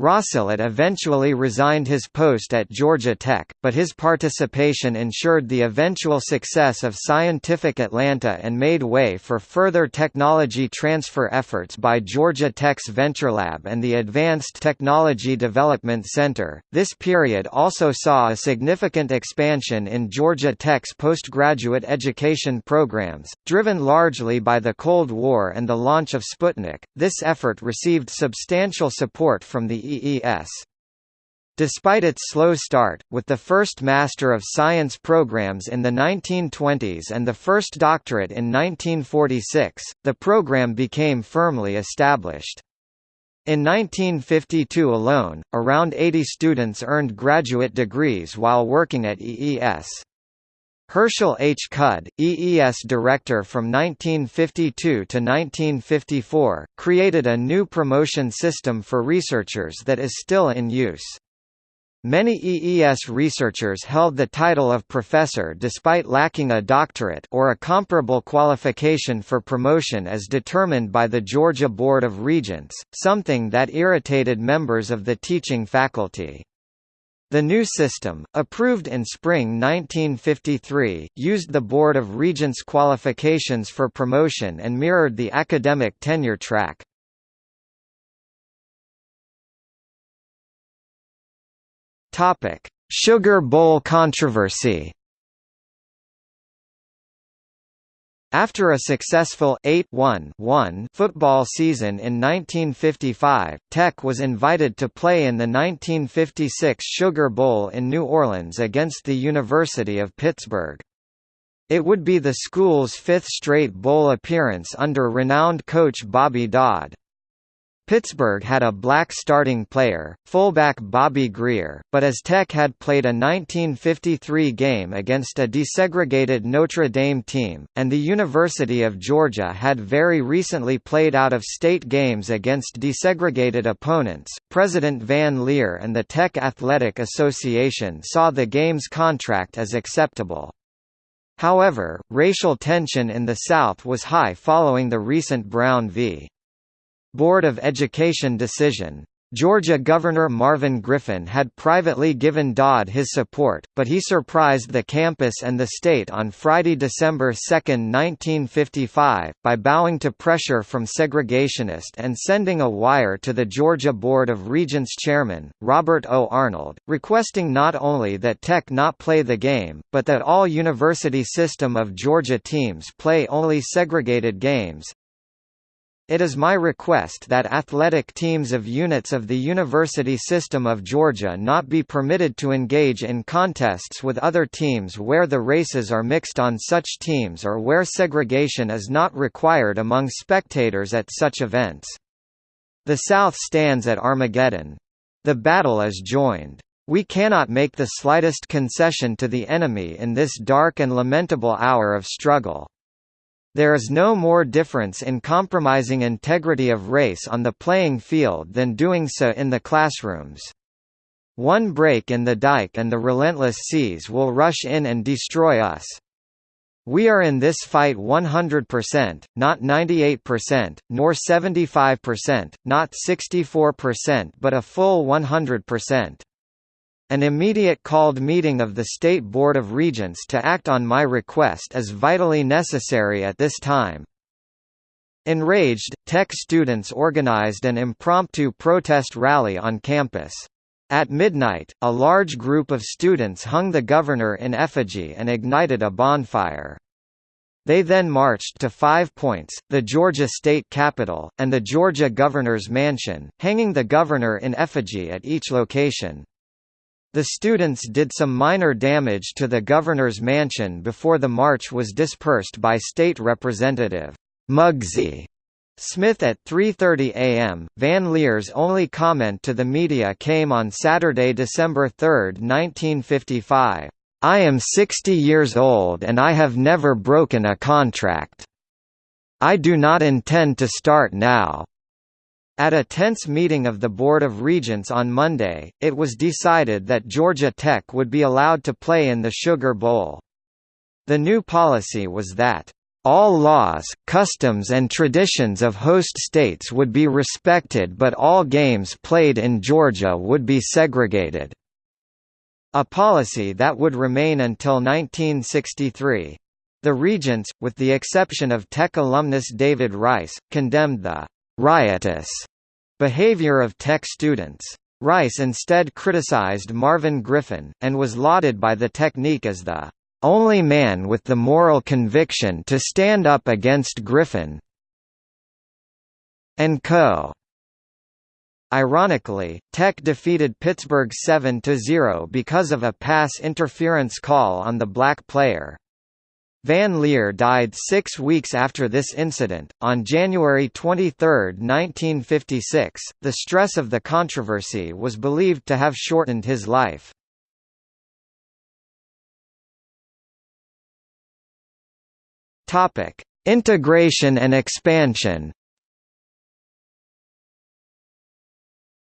Rosselot eventually resigned his post at Georgia Tech, but his participation ensured the eventual success of Scientific Atlanta and made way for further technology transfer efforts by Georgia Tech's VentureLab and the Advanced Technology Development Center. This period also saw a significant expansion in Georgia Tech's postgraduate education programs, driven largely by the Cold War and the launch of Sputnik. This effort received substantial support from the Despite its slow start, with the first Master of Science programs in the 1920s and the first doctorate in 1946, the program became firmly established. In 1952 alone, around 80 students earned graduate degrees while working at EES. Herschel H. Cudd, EES director from 1952 to 1954, created a new promotion system for researchers that is still in use. Many EES researchers held the title of professor despite lacking a doctorate or a comparable qualification for promotion as determined by the Georgia Board of Regents, something that irritated members of the teaching faculty. The new system, approved in spring 1953, used the Board of Regents qualifications for promotion and mirrored the academic tenure track. Sugar Bowl controversy After a successful 8-1 football season in 1955, Tech was invited to play in the 1956 Sugar Bowl in New Orleans against the University of Pittsburgh. It would be the school's fifth straight bowl appearance under renowned coach Bobby Dodd. Pittsburgh had a black starting player, fullback Bobby Grier, but as Tech had played a 1953 game against a desegregated Notre Dame team, and the University of Georgia had very recently played out-of-state games against desegregated opponents, President Van Leer and the Tech Athletic Association saw the game's contract as acceptable. However, racial tension in the South was high following the recent Brown v. Board of Education decision. Georgia Governor Marvin Griffin had privately given Dodd his support, but he surprised the campus and the state on Friday, December 2, 1955, by bowing to pressure from segregationists and sending a wire to the Georgia Board of Regents chairman, Robert O. Arnold, requesting not only that Tech not play the game, but that all University System of Georgia teams play only segregated games, it is my request that athletic teams of units of the University System of Georgia not be permitted to engage in contests with other teams where the races are mixed on such teams or where segregation is not required among spectators at such events. The South stands at Armageddon. The battle is joined. We cannot make the slightest concession to the enemy in this dark and lamentable hour of struggle. There is no more difference in compromising integrity of race on the playing field than doing so in the classrooms. One break in the dike and the relentless seas will rush in and destroy us. We are in this fight 100%, not 98%, nor 75%, not 64% but a full 100%. An immediate called meeting of the State Board of Regents to act on my request is vitally necessary at this time. Enraged, Tech students organized an impromptu protest rally on campus. At midnight, a large group of students hung the governor in effigy and ignited a bonfire. They then marched to Five Points, the Georgia state capital, and the Georgia governor's mansion, hanging the governor in effigy at each location. The students did some minor damage to the governor's mansion before the march was dispersed by State Representative Muggsy Smith at 3.30 am. Van Leer's only comment to the media came on Saturday, December 3, 1955. I am 60 years old and I have never broken a contract. I do not intend to start now. At a tense meeting of the Board of Regents on Monday, it was decided that Georgia Tech would be allowed to play in the Sugar Bowl. The new policy was that all laws, customs and traditions of host states would be respected but all games played in Georgia would be segregated. A policy that would remain until 1963. The Regents, with the exception of Tech alumnus David Rice, condemned the riotous behavior of Tech students. Rice instead criticized Marvin Griffin, and was lauded by the technique as the only man with the moral conviction to stand up against Griffin and co. Ironically, Tech defeated Pittsburgh 7–0 because of a pass interference call on the black player. Van Leer died six weeks after this incident. On January 23, 1956, the stress of the controversy was believed to have shortened his life. Integration and expansion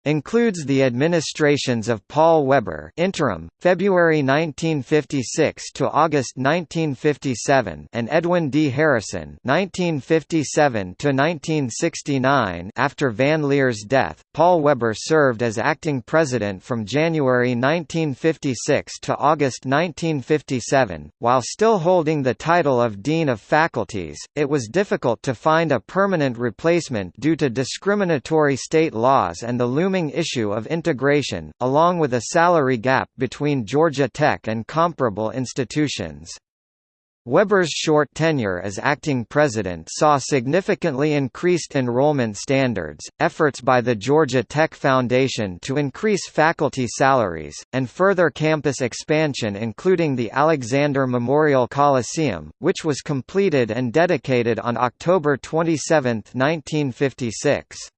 Includes the administrations of Paul Weber interim, February 1956 to August 1957 and Edwin D. Harrison 1957 to 1969 after Van Leer's death, Paul Weber served as acting president from January 1956 to August 1957. While still holding the title of Dean of Faculties, it was difficult to find a permanent replacement due to discriminatory state laws and the looming looming issue of integration, along with a salary gap between Georgia Tech and comparable institutions. Weber's short tenure as acting president saw significantly increased enrollment standards, efforts by the Georgia Tech Foundation to increase faculty salaries, and further campus expansion including the Alexander Memorial Coliseum, which was completed and dedicated on October 27, 1956.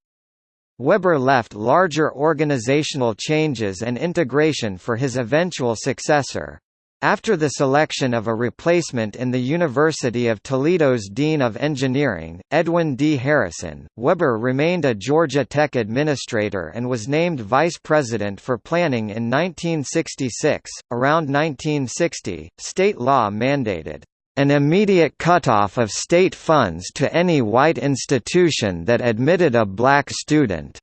Weber left larger organizational changes and integration for his eventual successor. After the selection of a replacement in the University of Toledo's Dean of Engineering, Edwin D. Harrison, Weber remained a Georgia Tech administrator and was named vice president for planning in 1966. Around 1960, state law mandated an immediate cutoff of state funds to any white institution that admitted a black student.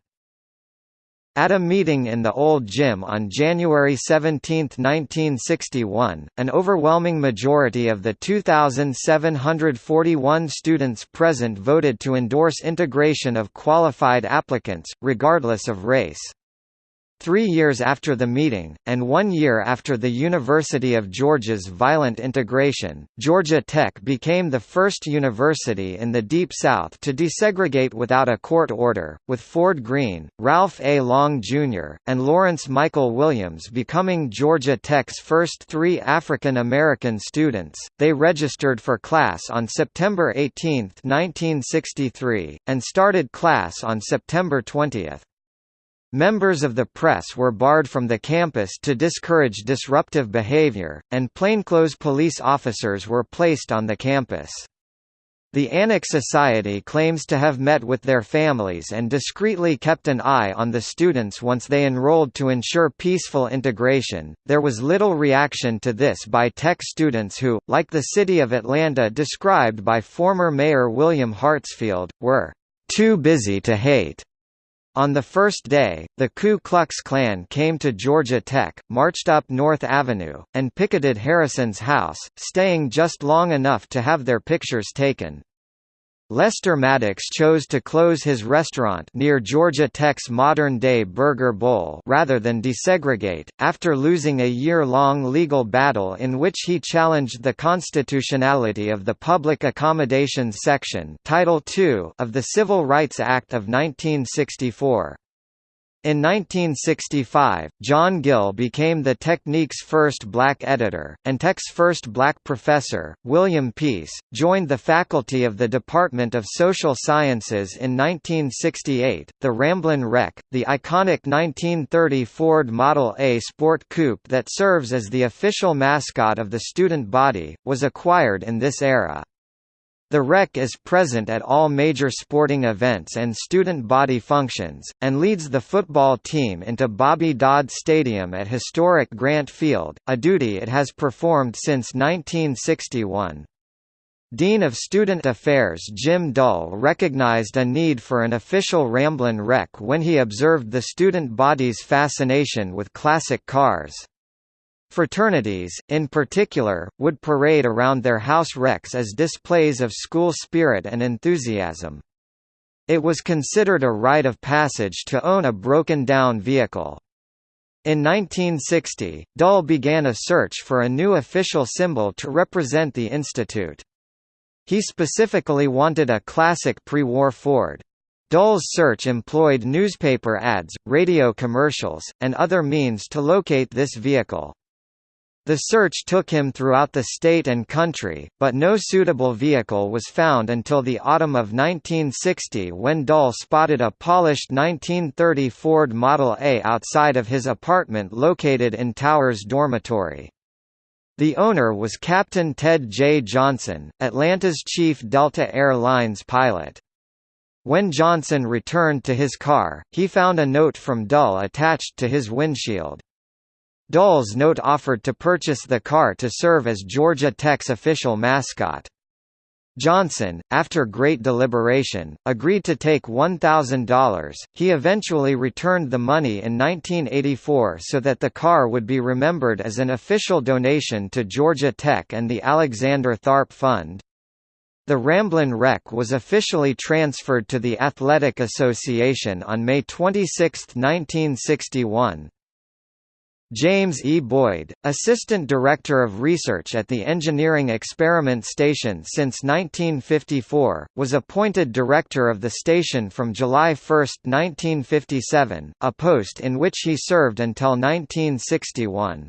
At a meeting in the Old Gym on January 17, 1961, an overwhelming majority of the 2,741 students present voted to endorse integration of qualified applicants, regardless of race. Three years after the meeting, and one year after the University of Georgia's violent integration, Georgia Tech became the first university in the Deep South to desegregate without a court order, with Ford Greene, Ralph A. Long Jr., and Lawrence Michael Williams becoming Georgia Tech's first three African American students. They registered for class on September 18, 1963, and started class on September 20. Members of the press were barred from the campus to discourage disruptive behavior, and plainclothes police officers were placed on the campus. The ANAK Society claims to have met with their families and discreetly kept an eye on the students once they enrolled to ensure peaceful integration. There was little reaction to this by tech students who, like the city of Atlanta described by former Mayor William Hartsfield, were too busy to hate. On the first day, the Ku Klux Klan came to Georgia Tech, marched up North Avenue, and picketed Harrison's house, staying just long enough to have their pictures taken. Lester Maddox chose to close his restaurant near Georgia Tech's modern-day Burger Bowl rather than desegregate, after losing a year-long legal battle in which he challenged the constitutionality of the Public Accommodations Section Title II of the Civil Rights Act of 1964. In 1965, John Gill became the Technique's first black editor, and Tech's first black professor, William Peace, joined the faculty of the Department of Social Sciences in 1968. The Ramblin' Wreck, the iconic 1930 Ford Model A Sport Coupe that serves as the official mascot of the student body, was acquired in this era. The Wreck is present at all major sporting events and student body functions, and leads the football team into Bobby Dodd Stadium at historic Grant Field, a duty it has performed since 1961. Dean of Student Affairs Jim Dull recognized a need for an official Ramblin' Wreck when he observed the student body's fascination with classic cars. Fraternities, in particular, would parade around their house wrecks as displays of school spirit and enthusiasm. It was considered a rite of passage to own a broken-down vehicle. In 1960, Dull began a search for a new official symbol to represent the institute. He specifically wanted a classic pre-war Ford. Dull's search employed newspaper ads, radio commercials, and other means to locate this vehicle. The search took him throughout the state and country, but no suitable vehicle was found until the autumn of 1960 when Dull spotted a polished 1930 Ford Model A outside of his apartment located in Towers Dormitory. The owner was Captain Ted J. Johnson, Atlanta's chief Delta Air Lines pilot. When Johnson returned to his car, he found a note from Dull attached to his windshield. Dull's note offered to purchase the car to serve as Georgia Tech's official mascot. Johnson, after great deliberation, agreed to take $1,000. He eventually returned the money in 1984 so that the car would be remembered as an official donation to Georgia Tech and the Alexander Tharpe Fund. The Ramblin' Wreck was officially transferred to the Athletic Association on May 26, 1961. James E. Boyd, Assistant Director of Research at the Engineering Experiment Station since 1954, was appointed director of the station from July 1, 1957, a post in which he served until 1961.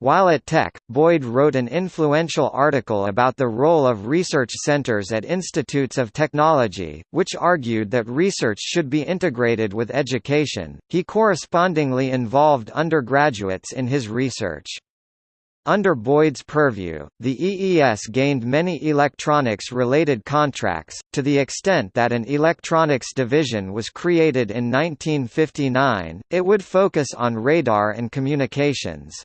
While at Tech, Boyd wrote an influential article about the role of research centers at institutes of technology, which argued that research should be integrated with education. He correspondingly involved undergraduates in his research. Under Boyd's purview, the EES gained many electronics-related contracts, to the extent that an electronics division was created in 1959, it would focus on radar and communications.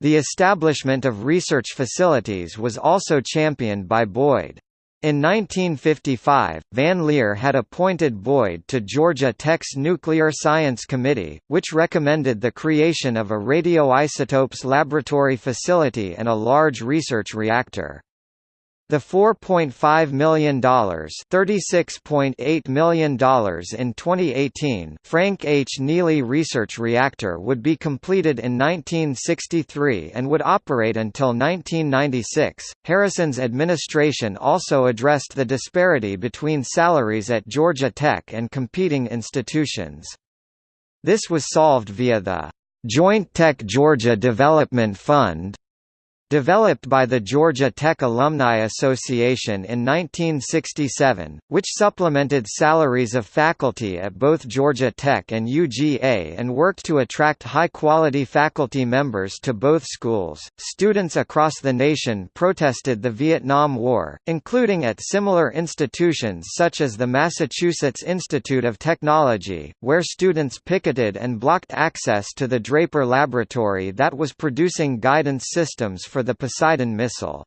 The establishment of research facilities was also championed by Boyd. In 1955, Van Leer had appointed Boyd to Georgia Tech's Nuclear Science Committee, which recommended the creation of a radioisotopes laboratory facility and a large research reactor. The $4.5 million $36.8 million in 2018 Frank H. Neely Research Reactor would be completed in 1963 and would operate until 1996. Harrison's administration also addressed the disparity between salaries at Georgia Tech and competing institutions. This was solved via the Joint Tech Georgia Development Fund Developed by the Georgia Tech Alumni Association in 1967, which supplemented salaries of faculty at both Georgia Tech and UGA and worked to attract high-quality faculty members to both schools. Students across the nation protested the Vietnam War, including at similar institutions such as the Massachusetts Institute of Technology, where students picketed and blocked access to the Draper Laboratory that was producing guidance systems for the Poseidon missile.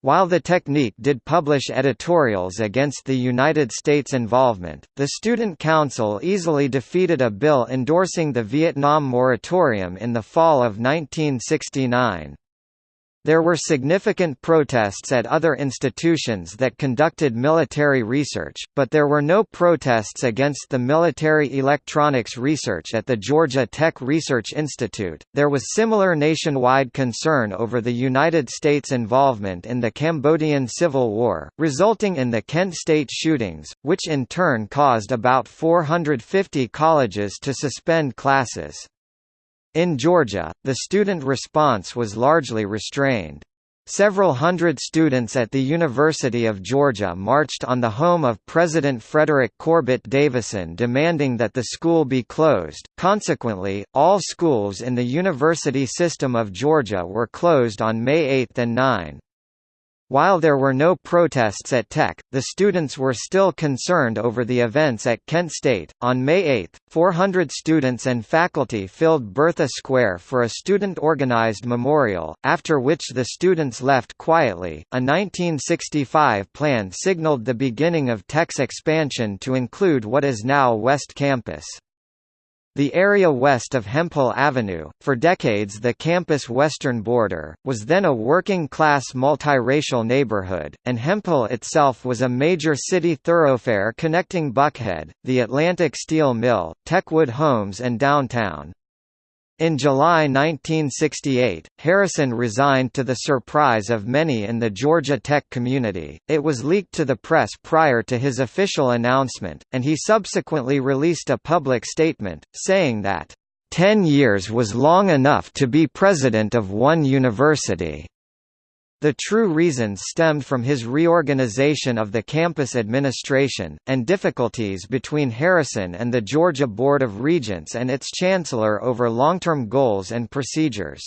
While the Technique did publish editorials against the United States' involvement, the Student Council easily defeated a bill endorsing the Vietnam moratorium in the fall of 1969. There were significant protests at other institutions that conducted military research, but there were no protests against the military electronics research at the Georgia Tech Research Institute. There was similar nationwide concern over the United States' involvement in the Cambodian Civil War, resulting in the Kent State shootings, which in turn caused about 450 colleges to suspend classes. In Georgia, the student response was largely restrained. Several hundred students at the University of Georgia marched on the home of President Frederick Corbett Davison demanding that the school be closed. Consequently, all schools in the university system of Georgia were closed on May 8 and 9. While there were no protests at Tech, the students were still concerned over the events at Kent State. On May 8, 400 students and faculty filled Bertha Square for a student organized memorial, after which the students left quietly. A 1965 plan signaled the beginning of Tech's expansion to include what is now West Campus. The area west of Hemphill Avenue, for decades the campus' western border, was then a working-class multiracial neighborhood, and Hemphill itself was a major city thoroughfare connecting Buckhead, the Atlantic Steel Mill, Techwood Homes and downtown. In July 1968, Harrison resigned to the surprise of many in the Georgia Tech community. It was leaked to the press prior to his official announcement, and he subsequently released a public statement, saying that, ten years was long enough to be president of one university." The true reasons stemmed from his reorganization of the campus administration, and difficulties between Harrison and the Georgia Board of Regents and its chancellor over long-term goals and procedures.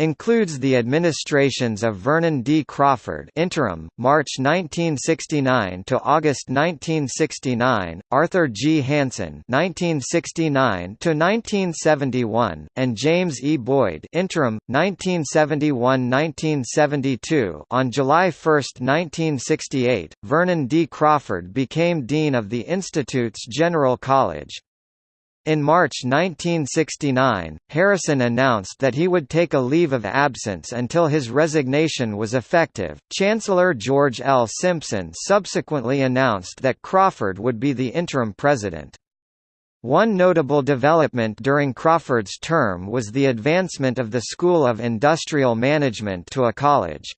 Includes the administrations of Vernon D. Crawford interim, March 1969 to August 1969, Arthur G. Hansen 1969 to 1971, and James E. Boyd interim, 1971–1972 On July 1, 1968, Vernon D. Crawford became Dean of the Institute's General College. In March 1969, Harrison announced that he would take a leave of absence until his resignation was effective. Chancellor George L. Simpson subsequently announced that Crawford would be the interim president. One notable development during Crawford's term was the advancement of the School of Industrial Management to a college.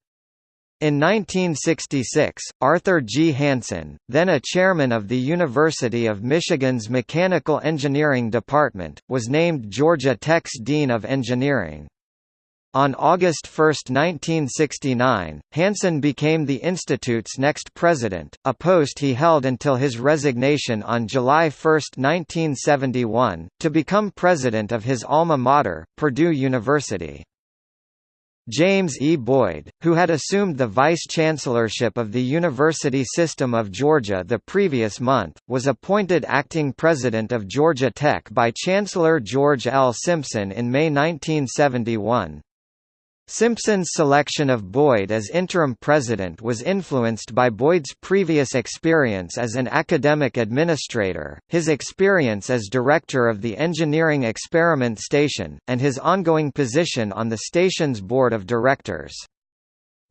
In 1966, Arthur G. Hansen, then a chairman of the University of Michigan's Mechanical Engineering Department, was named Georgia Tech's Dean of Engineering. On August 1, 1969, Hansen became the Institute's next president, a post he held until his resignation on July 1, 1971, to become president of his alma mater, Purdue University. James E. Boyd, who had assumed the vice-chancellorship of the University System of Georgia the previous month, was appointed acting president of Georgia Tech by Chancellor George L. Simpson in May 1971. Simpson's selection of Boyd as interim president was influenced by Boyd's previous experience as an academic administrator, his experience as director of the Engineering Experiment Station, and his ongoing position on the station's board of directors.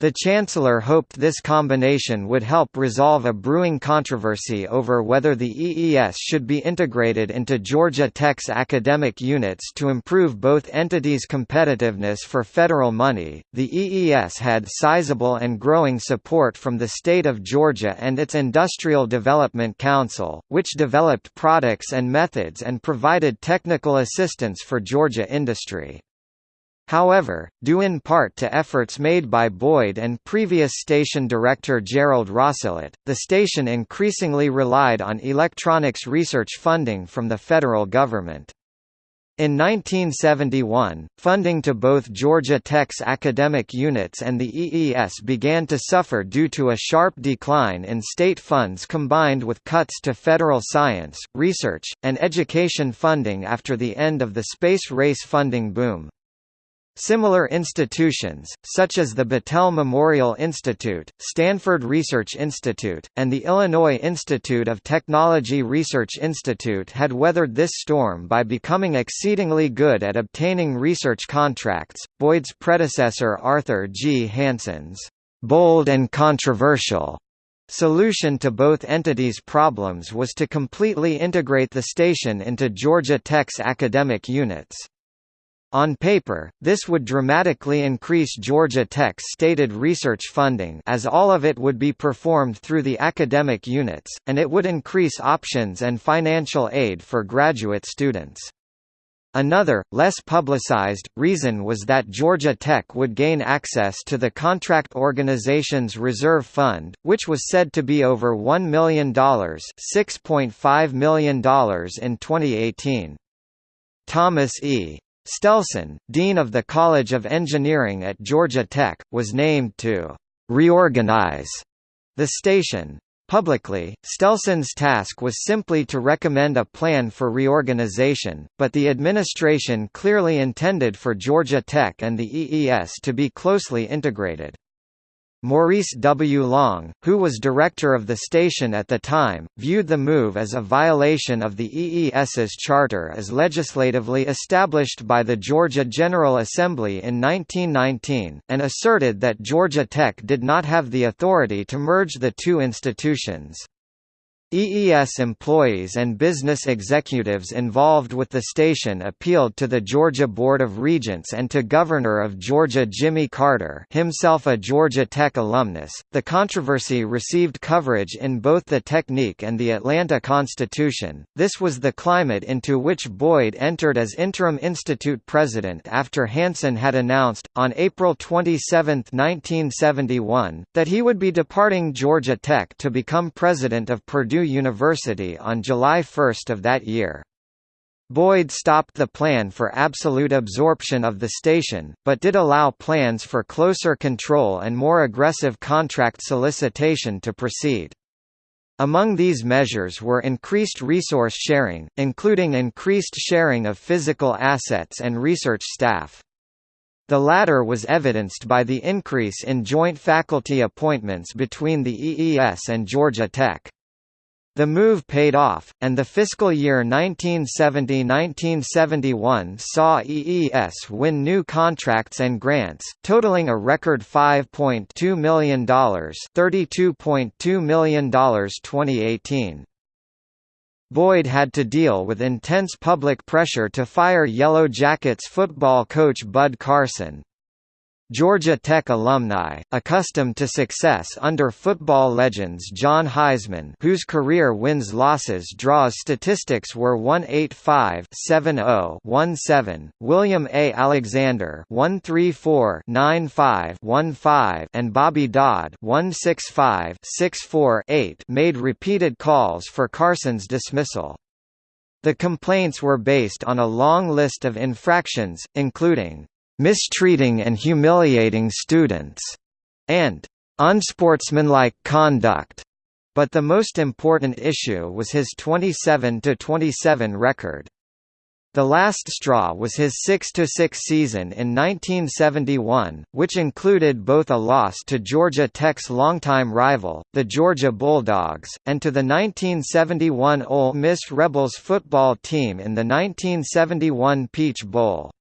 The Chancellor hoped this combination would help resolve a brewing controversy over whether the EES should be integrated into Georgia Tech's academic units to improve both entities' competitiveness for federal money. The EES had sizable and growing support from the state of Georgia and its Industrial Development Council, which developed products and methods and provided technical assistance for Georgia industry. However, due in part to efforts made by Boyd and previous station director Gerald Rosselot, the station increasingly relied on electronics research funding from the federal government. In 1971, funding to both Georgia Tech's academic units and the EES began to suffer due to a sharp decline in state funds combined with cuts to federal science, research, and education funding after the end of the space race funding boom. Similar institutions, such as the Battelle Memorial Institute, Stanford Research Institute, and the Illinois Institute of Technology Research Institute had weathered this storm by becoming exceedingly good at obtaining research contracts. Boyd's predecessor Arthur G. Hansen's bold and controversial solution to both entities' problems was to completely integrate the station into Georgia Tech's academic units. On paper, this would dramatically increase Georgia Tech's stated research funding as all of it would be performed through the academic units, and it would increase options and financial aid for graduate students. Another, less publicized, reason was that Georgia Tech would gain access to the Contract Organization's Reserve Fund, which was said to be over $1 million $6.5 million in 2018. Thomas E. Stelson, Dean of the College of Engineering at Georgia Tech, was named to «reorganize» the station. Publicly, Stelson's task was simply to recommend a plan for reorganization, but the administration clearly intended for Georgia Tech and the EES to be closely integrated. Maurice W. Long, who was director of the station at the time, viewed the move as a violation of the EES's charter as legislatively established by the Georgia General Assembly in 1919, and asserted that Georgia Tech did not have the authority to merge the two institutions. EES employees and business executives involved with the station appealed to the Georgia Board of Regents and to Governor of Georgia Jimmy Carter, himself a Georgia Tech alumnus. The controversy received coverage in both the Technique and the Atlanta Constitution. This was the climate into which Boyd entered as interim institute president after Hansen had announced on April 27, 1971, that he would be departing Georgia Tech to become president of Purdue University on July 1 of that year. Boyd stopped the plan for absolute absorption of the station, but did allow plans for closer control and more aggressive contract solicitation to proceed. Among these measures were increased resource sharing, including increased sharing of physical assets and research staff. The latter was evidenced by the increase in joint faculty appointments between the EES and Georgia Tech. The move paid off, and the fiscal year 1970–1971 saw EES win new contracts and grants, totaling a record $5.2 million $32.2 million 2018. Boyd had to deal with intense public pressure to fire Yellow Jackets football coach Bud Carson, Georgia Tech alumni, accustomed to success under football legends John Heisman whose career wins-losses draws statistics were 185-70-17, William A. Alexander 134-95-15 and Bobby Dodd 165-64-8 made repeated calls for Carson's dismissal. The complaints were based on a long list of infractions, including mistreating and humiliating students, and unsportsmanlike conduct. But the most important issue was his 27–27 record. The last straw was his 6–6 season in 1971, which included both a loss to Georgia Tech's longtime rival, the Georgia Bulldogs, and to the 1971 Ole Miss Rebels football team in the 1971 Peach Bowl.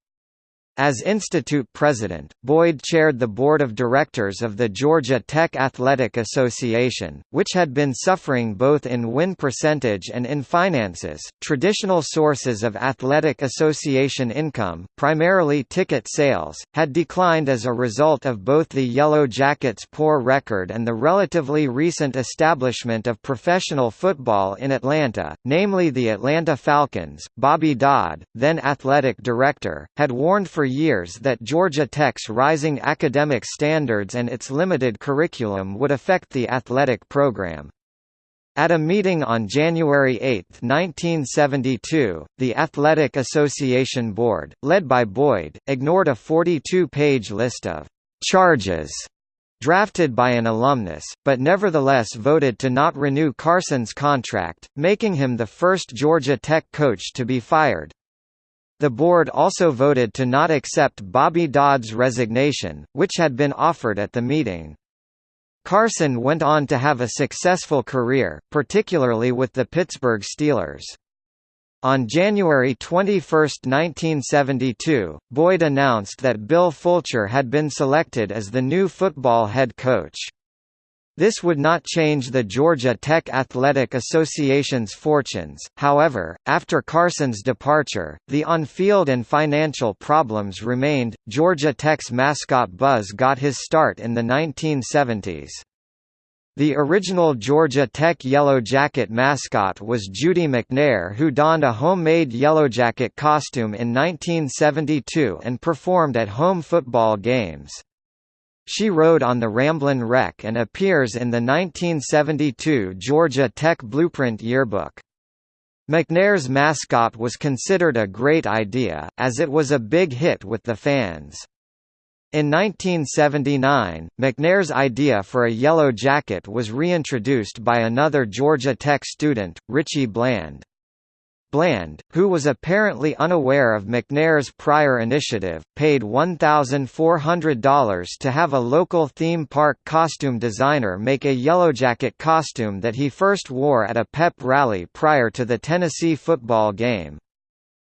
As institute president, Boyd chaired the board of directors of the Georgia Tech Athletic Association, which had been suffering both in win percentage and in finances. Traditional sources of athletic association income, primarily ticket sales, had declined as a result of both the Yellow Jackets' poor record and the relatively recent establishment of professional football in Atlanta, namely the Atlanta Falcons. Bobby Dodd, then athletic director, had warned for years that Georgia Tech's rising academic standards and its limited curriculum would affect the athletic program. At a meeting on January 8, 1972, the Athletic Association Board, led by Boyd, ignored a 42-page list of «charges» drafted by an alumnus, but nevertheless voted to not renew Carson's contract, making him the first Georgia Tech coach to be fired. The board also voted to not accept Bobby Dodd's resignation, which had been offered at the meeting. Carson went on to have a successful career, particularly with the Pittsburgh Steelers. On January 21, 1972, Boyd announced that Bill Fulcher had been selected as the new football head coach. This would not change the Georgia Tech Athletic Association's fortunes, however, after Carson's departure, the on-field and financial problems remained. Georgia Tech's mascot Buzz got his start in the 1970s. The original Georgia Tech Yellow Jacket mascot was Judy McNair who donned a homemade Yellow Jacket costume in 1972 and performed at home football games. She rode on the Ramblin' Wreck and appears in the 1972 Georgia Tech Blueprint Yearbook. McNair's mascot was considered a great idea, as it was a big hit with the fans. In 1979, McNair's idea for a yellow jacket was reintroduced by another Georgia Tech student, Richie Bland. Bland, who was apparently unaware of McNair's prior initiative, paid $1,400 to have a local theme park costume designer make a Yellowjacket costume that he first wore at a pep rally prior to the Tennessee football game.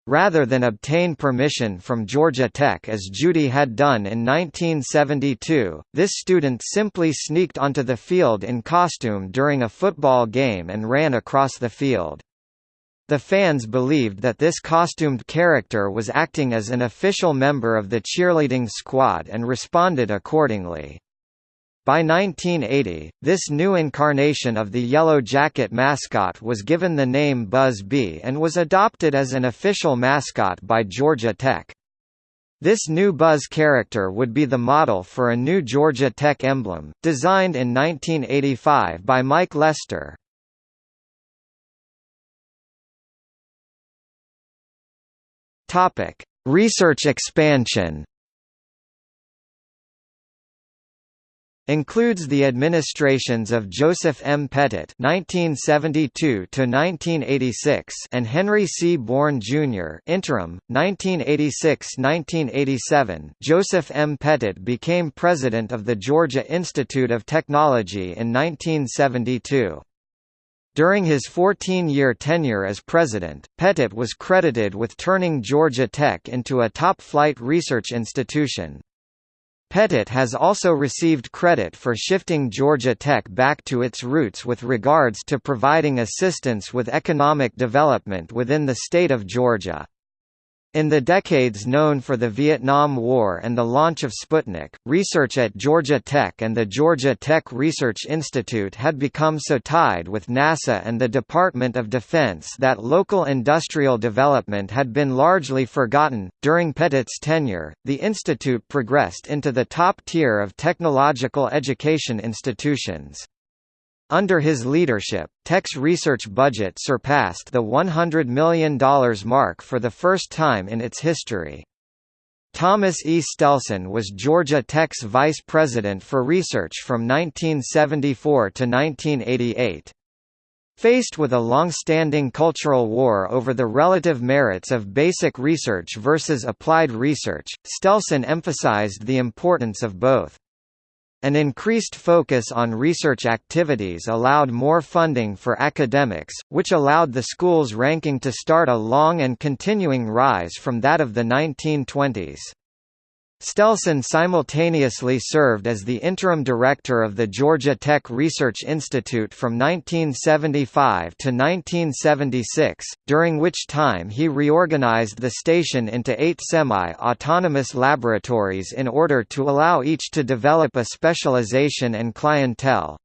Rather than obtain permission from Georgia Tech as Judy had done in 1972, this student simply sneaked onto the field in costume during a football game and ran across the field. The fans believed that this costumed character was acting as an official member of the cheerleading squad and responded accordingly. By 1980, this new incarnation of the Yellow Jacket mascot was given the name Buzz Bee and was adopted as an official mascot by Georgia Tech. This new Buzz character would be the model for a new Georgia Tech emblem, designed in 1985 by Mike Lester. Topic: Research expansion. Includes the administrations of Joseph M. Pettit (1972–1986) and Henry C. Bourne Jr. (interim, 1986–1987). Joseph M. Pettit became president of the Georgia Institute of Technology in 1972. During his 14-year tenure as president, Pettit was credited with turning Georgia Tech into a top-flight research institution. Pettit has also received credit for shifting Georgia Tech back to its roots with regards to providing assistance with economic development within the state of Georgia. In the decades known for the Vietnam War and the launch of Sputnik, research at Georgia Tech and the Georgia Tech Research Institute had become so tied with NASA and the Department of Defense that local industrial development had been largely forgotten. During Pettit's tenure, the institute progressed into the top tier of technological education institutions. Under his leadership, Tech's research budget surpassed the $100 million mark for the first time in its history. Thomas E. Stelson was Georgia Tech's vice president for research from 1974 to 1988. Faced with a long-standing cultural war over the relative merits of basic research versus applied research, Stelson emphasized the importance of both. An increased focus on research activities allowed more funding for academics, which allowed the school's ranking to start a long and continuing rise from that of the 1920s. Stelson simultaneously served as the interim director of the Georgia Tech Research Institute from 1975 to 1976, during which time he reorganized the station into eight semi-autonomous laboratories in order to allow each to develop a specialization and clientele.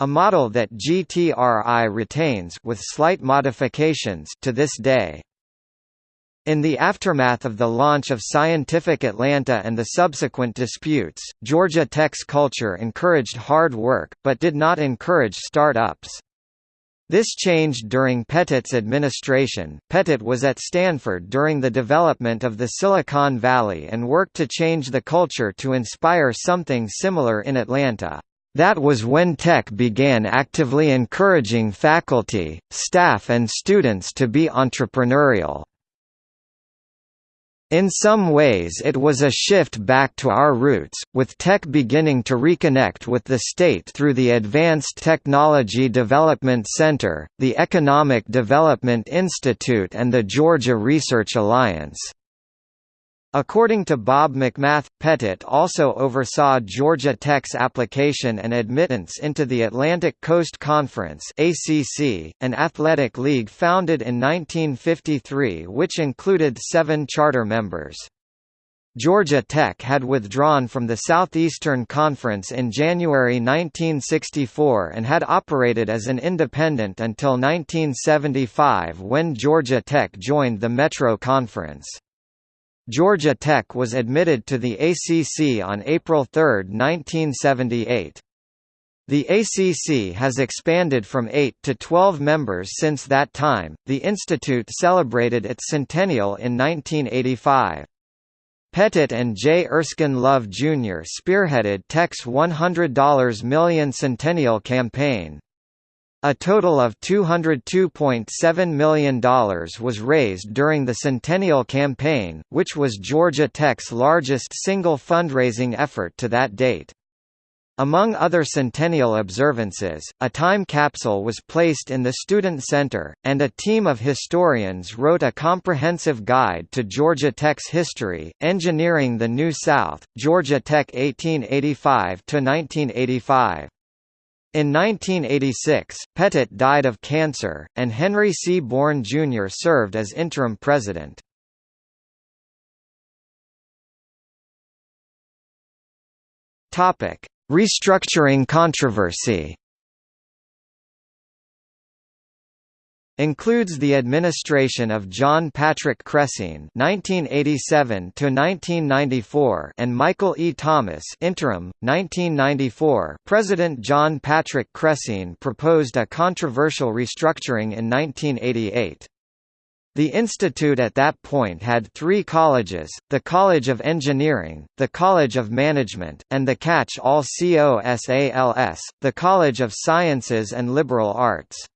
A model that GTRI retains with slight modifications to this day. In the aftermath of the launch of Scientific Atlanta and the subsequent disputes, Georgia Tech's culture encouraged hard work, but did not encourage start-ups. This changed during Pettit's administration. Pettit was at Stanford during the development of the Silicon Valley and worked to change the culture to inspire something similar in Atlanta. That was when Tech began actively encouraging faculty, staff and students to be entrepreneurial. In some ways it was a shift back to our roots, with tech beginning to reconnect with the state through the Advanced Technology Development Center, the Economic Development Institute and the Georgia Research Alliance. According to Bob McMath, Pettit also oversaw Georgia Tech's application and admittance into the Atlantic Coast Conference (ACC), an athletic league founded in 1953 which included seven charter members. Georgia Tech had withdrawn from the Southeastern Conference in January 1964 and had operated as an independent until 1975 when Georgia Tech joined the Metro Conference. Georgia Tech was admitted to the ACC on April 3, 1978. The ACC has expanded from 8 to 12 members since that time. The institute celebrated its centennial in 1985. Pettit and J. Erskine Love Jr. spearheaded Tech's $100 million centennial campaign. A total of $202.7 million was raised during the Centennial Campaign, which was Georgia Tech's largest single fundraising effort to that date. Among other centennial observances, a time capsule was placed in the Student Center, and a team of historians wrote a comprehensive guide to Georgia Tech's history, Engineering the New South, Georgia Tech 1885–1985. In 1986, Pettit died of cancer, and Henry C. Bourne Jr. served as interim president. Restructuring controversy includes the administration of John Patrick Crecine (1987–1994) and Michael E. Thomas (interim, 1994). President John Patrick Crecine proposed a controversial restructuring in 1988. The institute at that point had three colleges, the College of Engineering, the College of Management, and the Catch-all COSALS, the College of Sciences and Liberal Arts.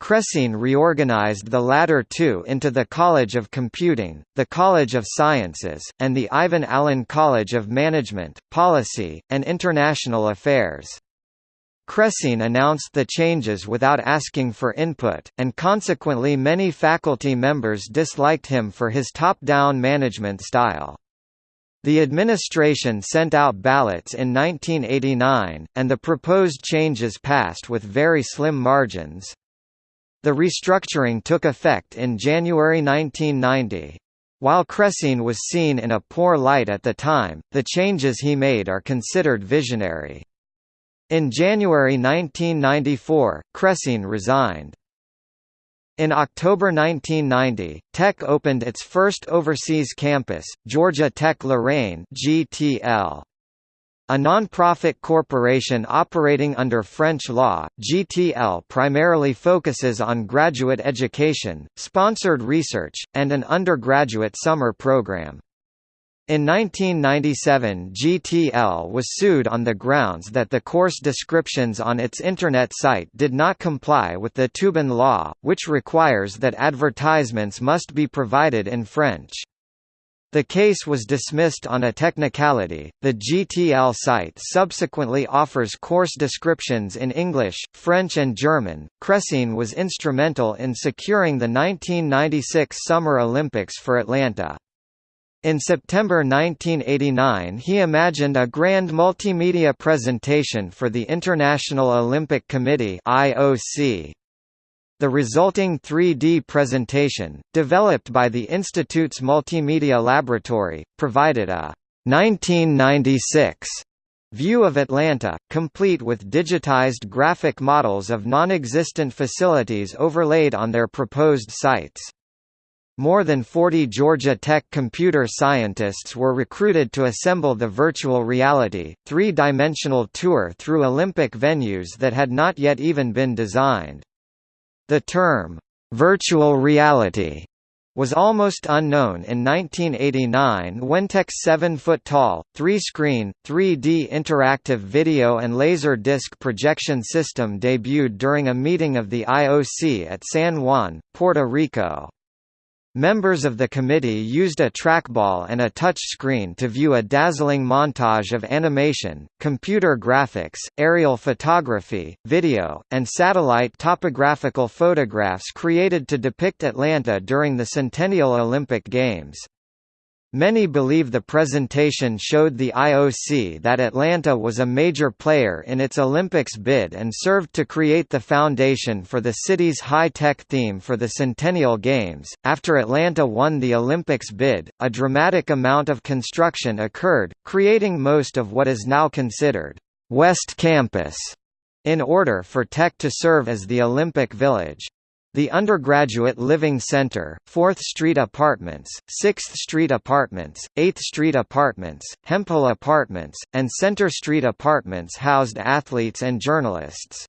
Crecine reorganized the latter two into the College of Computing, the College of Sciences, and the Ivan Allen College of Management, Policy, and International Affairs. Crecine announced the changes without asking for input, and consequently many faculty members disliked him for his top-down management style. The administration sent out ballots in 1989, and the proposed changes passed with very slim margins. The restructuring took effect in January 1990. While Crecine was seen in a poor light at the time, the changes he made are considered visionary. In January 1994, Crecine resigned. In October 1990, Tech opened its first overseas campus, Georgia Tech Lorraine (GTL). A non-profit corporation operating under French law, GTL primarily focuses on graduate education, sponsored research, and an undergraduate summer program. In 1997 GTL was sued on the grounds that the course descriptions on its Internet site did not comply with the Toubon law, which requires that advertisements must be provided in French. The case was dismissed on a technicality. The GTL site subsequently offers course descriptions in English, French, and German. Crecine was instrumental in securing the 1996 Summer Olympics for Atlanta. In September 1989 he imagined a grand multimedia presentation for the International Olympic Committee IOC. The resulting 3D presentation, developed by the Institute's Multimedia Laboratory, provided a 1996 view of Atlanta, complete with digitized graphic models of non-existent facilities overlaid on their proposed sites. More than 40 Georgia Tech computer scientists were recruited to assemble the virtual reality, three-dimensional tour through Olympic venues that had not yet even been designed. The term, "'virtual reality' was almost unknown in 1989 when Tech's 7-foot-tall, three-screen, 3D interactive video and laser disc projection system debuted during a meeting of the IOC at San Juan, Puerto Rico. Members of the committee used a trackball and a touch screen to view a dazzling montage of animation, computer graphics, aerial photography, video, and satellite topographical photographs created to depict Atlanta during the Centennial Olympic Games. Many believe the presentation showed the IOC that Atlanta was a major player in its Olympics bid and served to create the foundation for the city's high-tech theme for the Centennial Games. After Atlanta won the Olympics bid, a dramatic amount of construction occurred, creating most of what is now considered West Campus in order for Tech to serve as the Olympic Village. The Undergraduate Living Center, 4th Street Apartments, 6th Street Apartments, 8th Street Apartments, Hemphill Apartments, and Center Street Apartments housed athletes and journalists.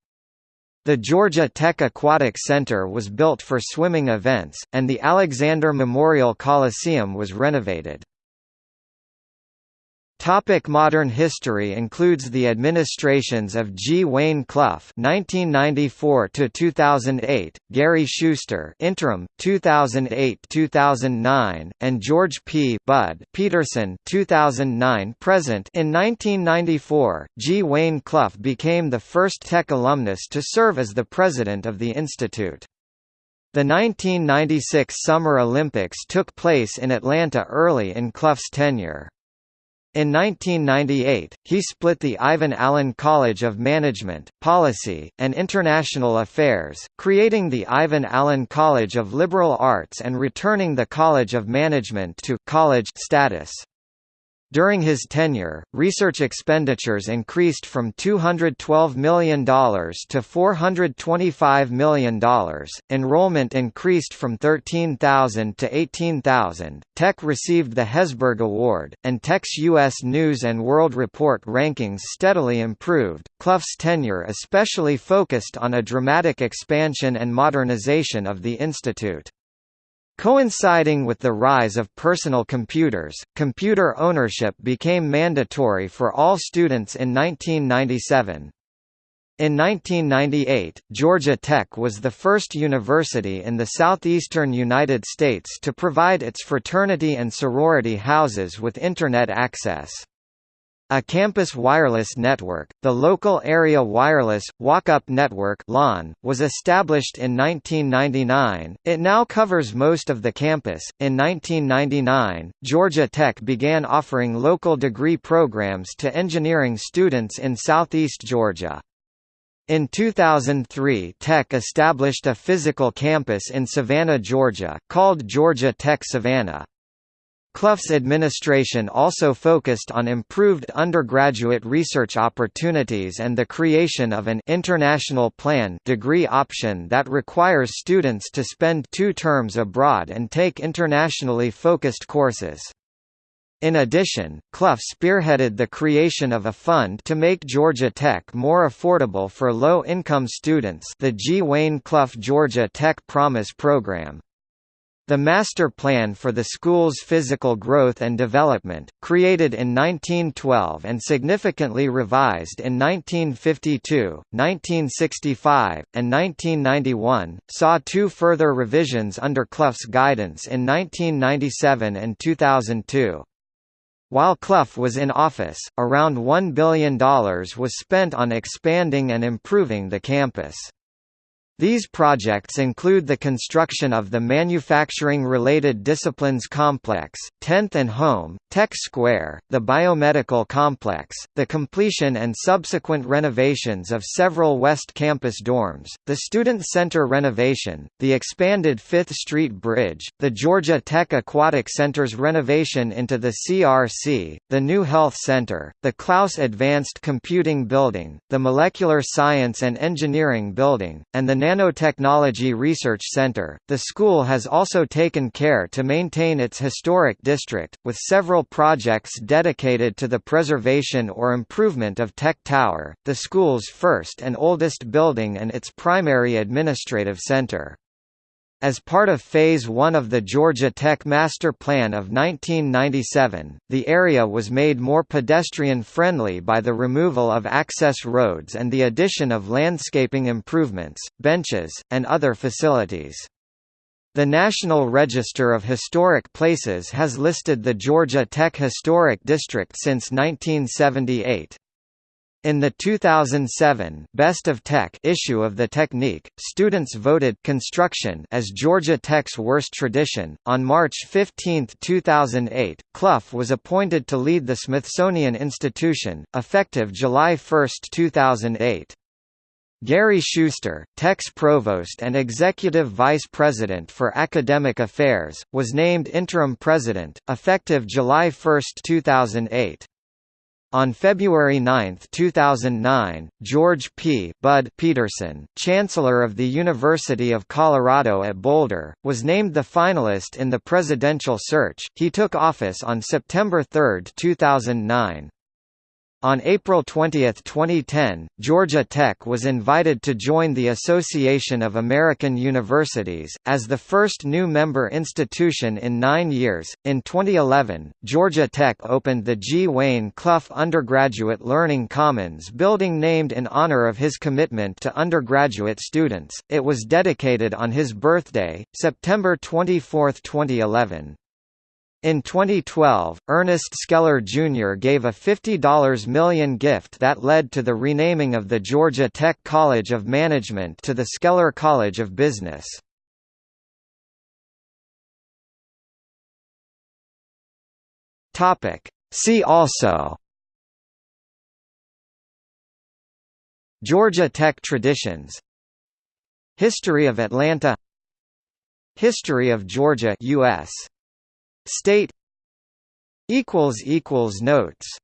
The Georgia Tech Aquatic Center was built for swimming events, and the Alexander Memorial Coliseum was renovated. Topic modern history includes the administrations of G. Wayne Clough (1994–2008), Gary Schuster (interim 2008–2009), and George P. Bud Peterson (2009–present). In 1994, G. Wayne Clough became the first Tech alumnus to serve as the president of the institute. The 1996 Summer Olympics took place in Atlanta early in Clough's tenure. In 1998, he split the Ivan Allen College of Management, Policy, and International Affairs, creating the Ivan Allen College of Liberal Arts and returning the College of Management to college status. During his tenure, research expenditures increased from $212 million to $425 million, enrollment increased from 13,000 to 18,000, Tech received the Hesburgh Award, and Tech's U.S. News & World Report rankings steadily improved. Clough's tenure especially focused on a dramatic expansion and modernization of the institute. Coinciding with the rise of personal computers, computer ownership became mandatory for all students in 1997. In 1998, Georgia Tech was the first university in the southeastern United States to provide its fraternity and sorority houses with Internet access. A campus wireless network, the Local Area Wireless Walk-Up Network (LAWN), was established in 1999. It now covers most of the campus. In 1999, Georgia Tech began offering local degree programs to engineering students in southeast Georgia. In 2003 Tech established a physical campus in Savannah, Georgia, called Georgia Tech Savannah. Clough's administration also focused on improved undergraduate research opportunities and the creation of an international plan degree option that requires students to spend two terms abroad and take internationally focused courses. In addition, Clough spearheaded the creation of a fund to make Georgia Tech more affordable for low-income students the G. Wayne Clough Georgia Tech Promise program. The Master Plan for the School's Physical Growth and Development, created in 1912 and significantly revised in 1952, 1965, and 1991, saw two further revisions under Clough's guidance in 1997 and 2002. While Clough was in office, around $1 billion was spent on expanding and improving the campus. These projects include the construction of the Manufacturing-Related Disciplines Complex, 10th and Home, Tech Square, the Biomedical Complex, the completion and subsequent renovations of several West Campus dorms, the Student Center renovation, the expanded 5th Street Bridge, the Georgia Tech Aquatic Center's renovation into the CRC, the new Health Center, the Klaus Advanced Computing Building, the Molecular Science and Engineering Building, and the Nanotechnology Research Center. The school has also taken care to maintain its historic district, with several projects dedicated to the preservation or improvement of Tech Tower, the school's first and oldest building and its primary administrative center. As part of Phase 1 of the Georgia Tech Master Plan of 1997, the area was made more pedestrian-friendly by the removal of access roads and the addition of landscaping improvements, benches, and other facilities. The National Register of Historic Places has listed the Georgia Tech Historic District since 1978. In the 2007 Best of Tech issue of the Technique, students voted construction as Georgia Tech's worst tradition. On March 15, 2008, Clough was appointed to lead the Smithsonian Institution, effective July 1, 2008. Gary Schuster, Tech's provost and executive vice president for academic affairs, was named interim president, effective July 1, 2008. On February 9, 2009, George P. Bud Peterson, Chancellor of the University of Colorado at Boulder, was named the finalist in the presidential search. He took office on September 3, 2009. On April 20, 2010, Georgia Tech was invited to join the Association of American Universities, as the first new member institution in nine years. In 2011, Georgia Tech opened the G. Wayne Clough Undergraduate Learning Commons building named in honor of his commitment to undergraduate students. It was dedicated on his birthday, September 24, 2011. In 2012, Ernest Scheller Jr. gave a $50 million gift that led to the renaming of the Georgia Tech College of Management to the Scheller College of Business. See also Georgia Tech traditions History of Atlanta History of Georgia US State equals equals notes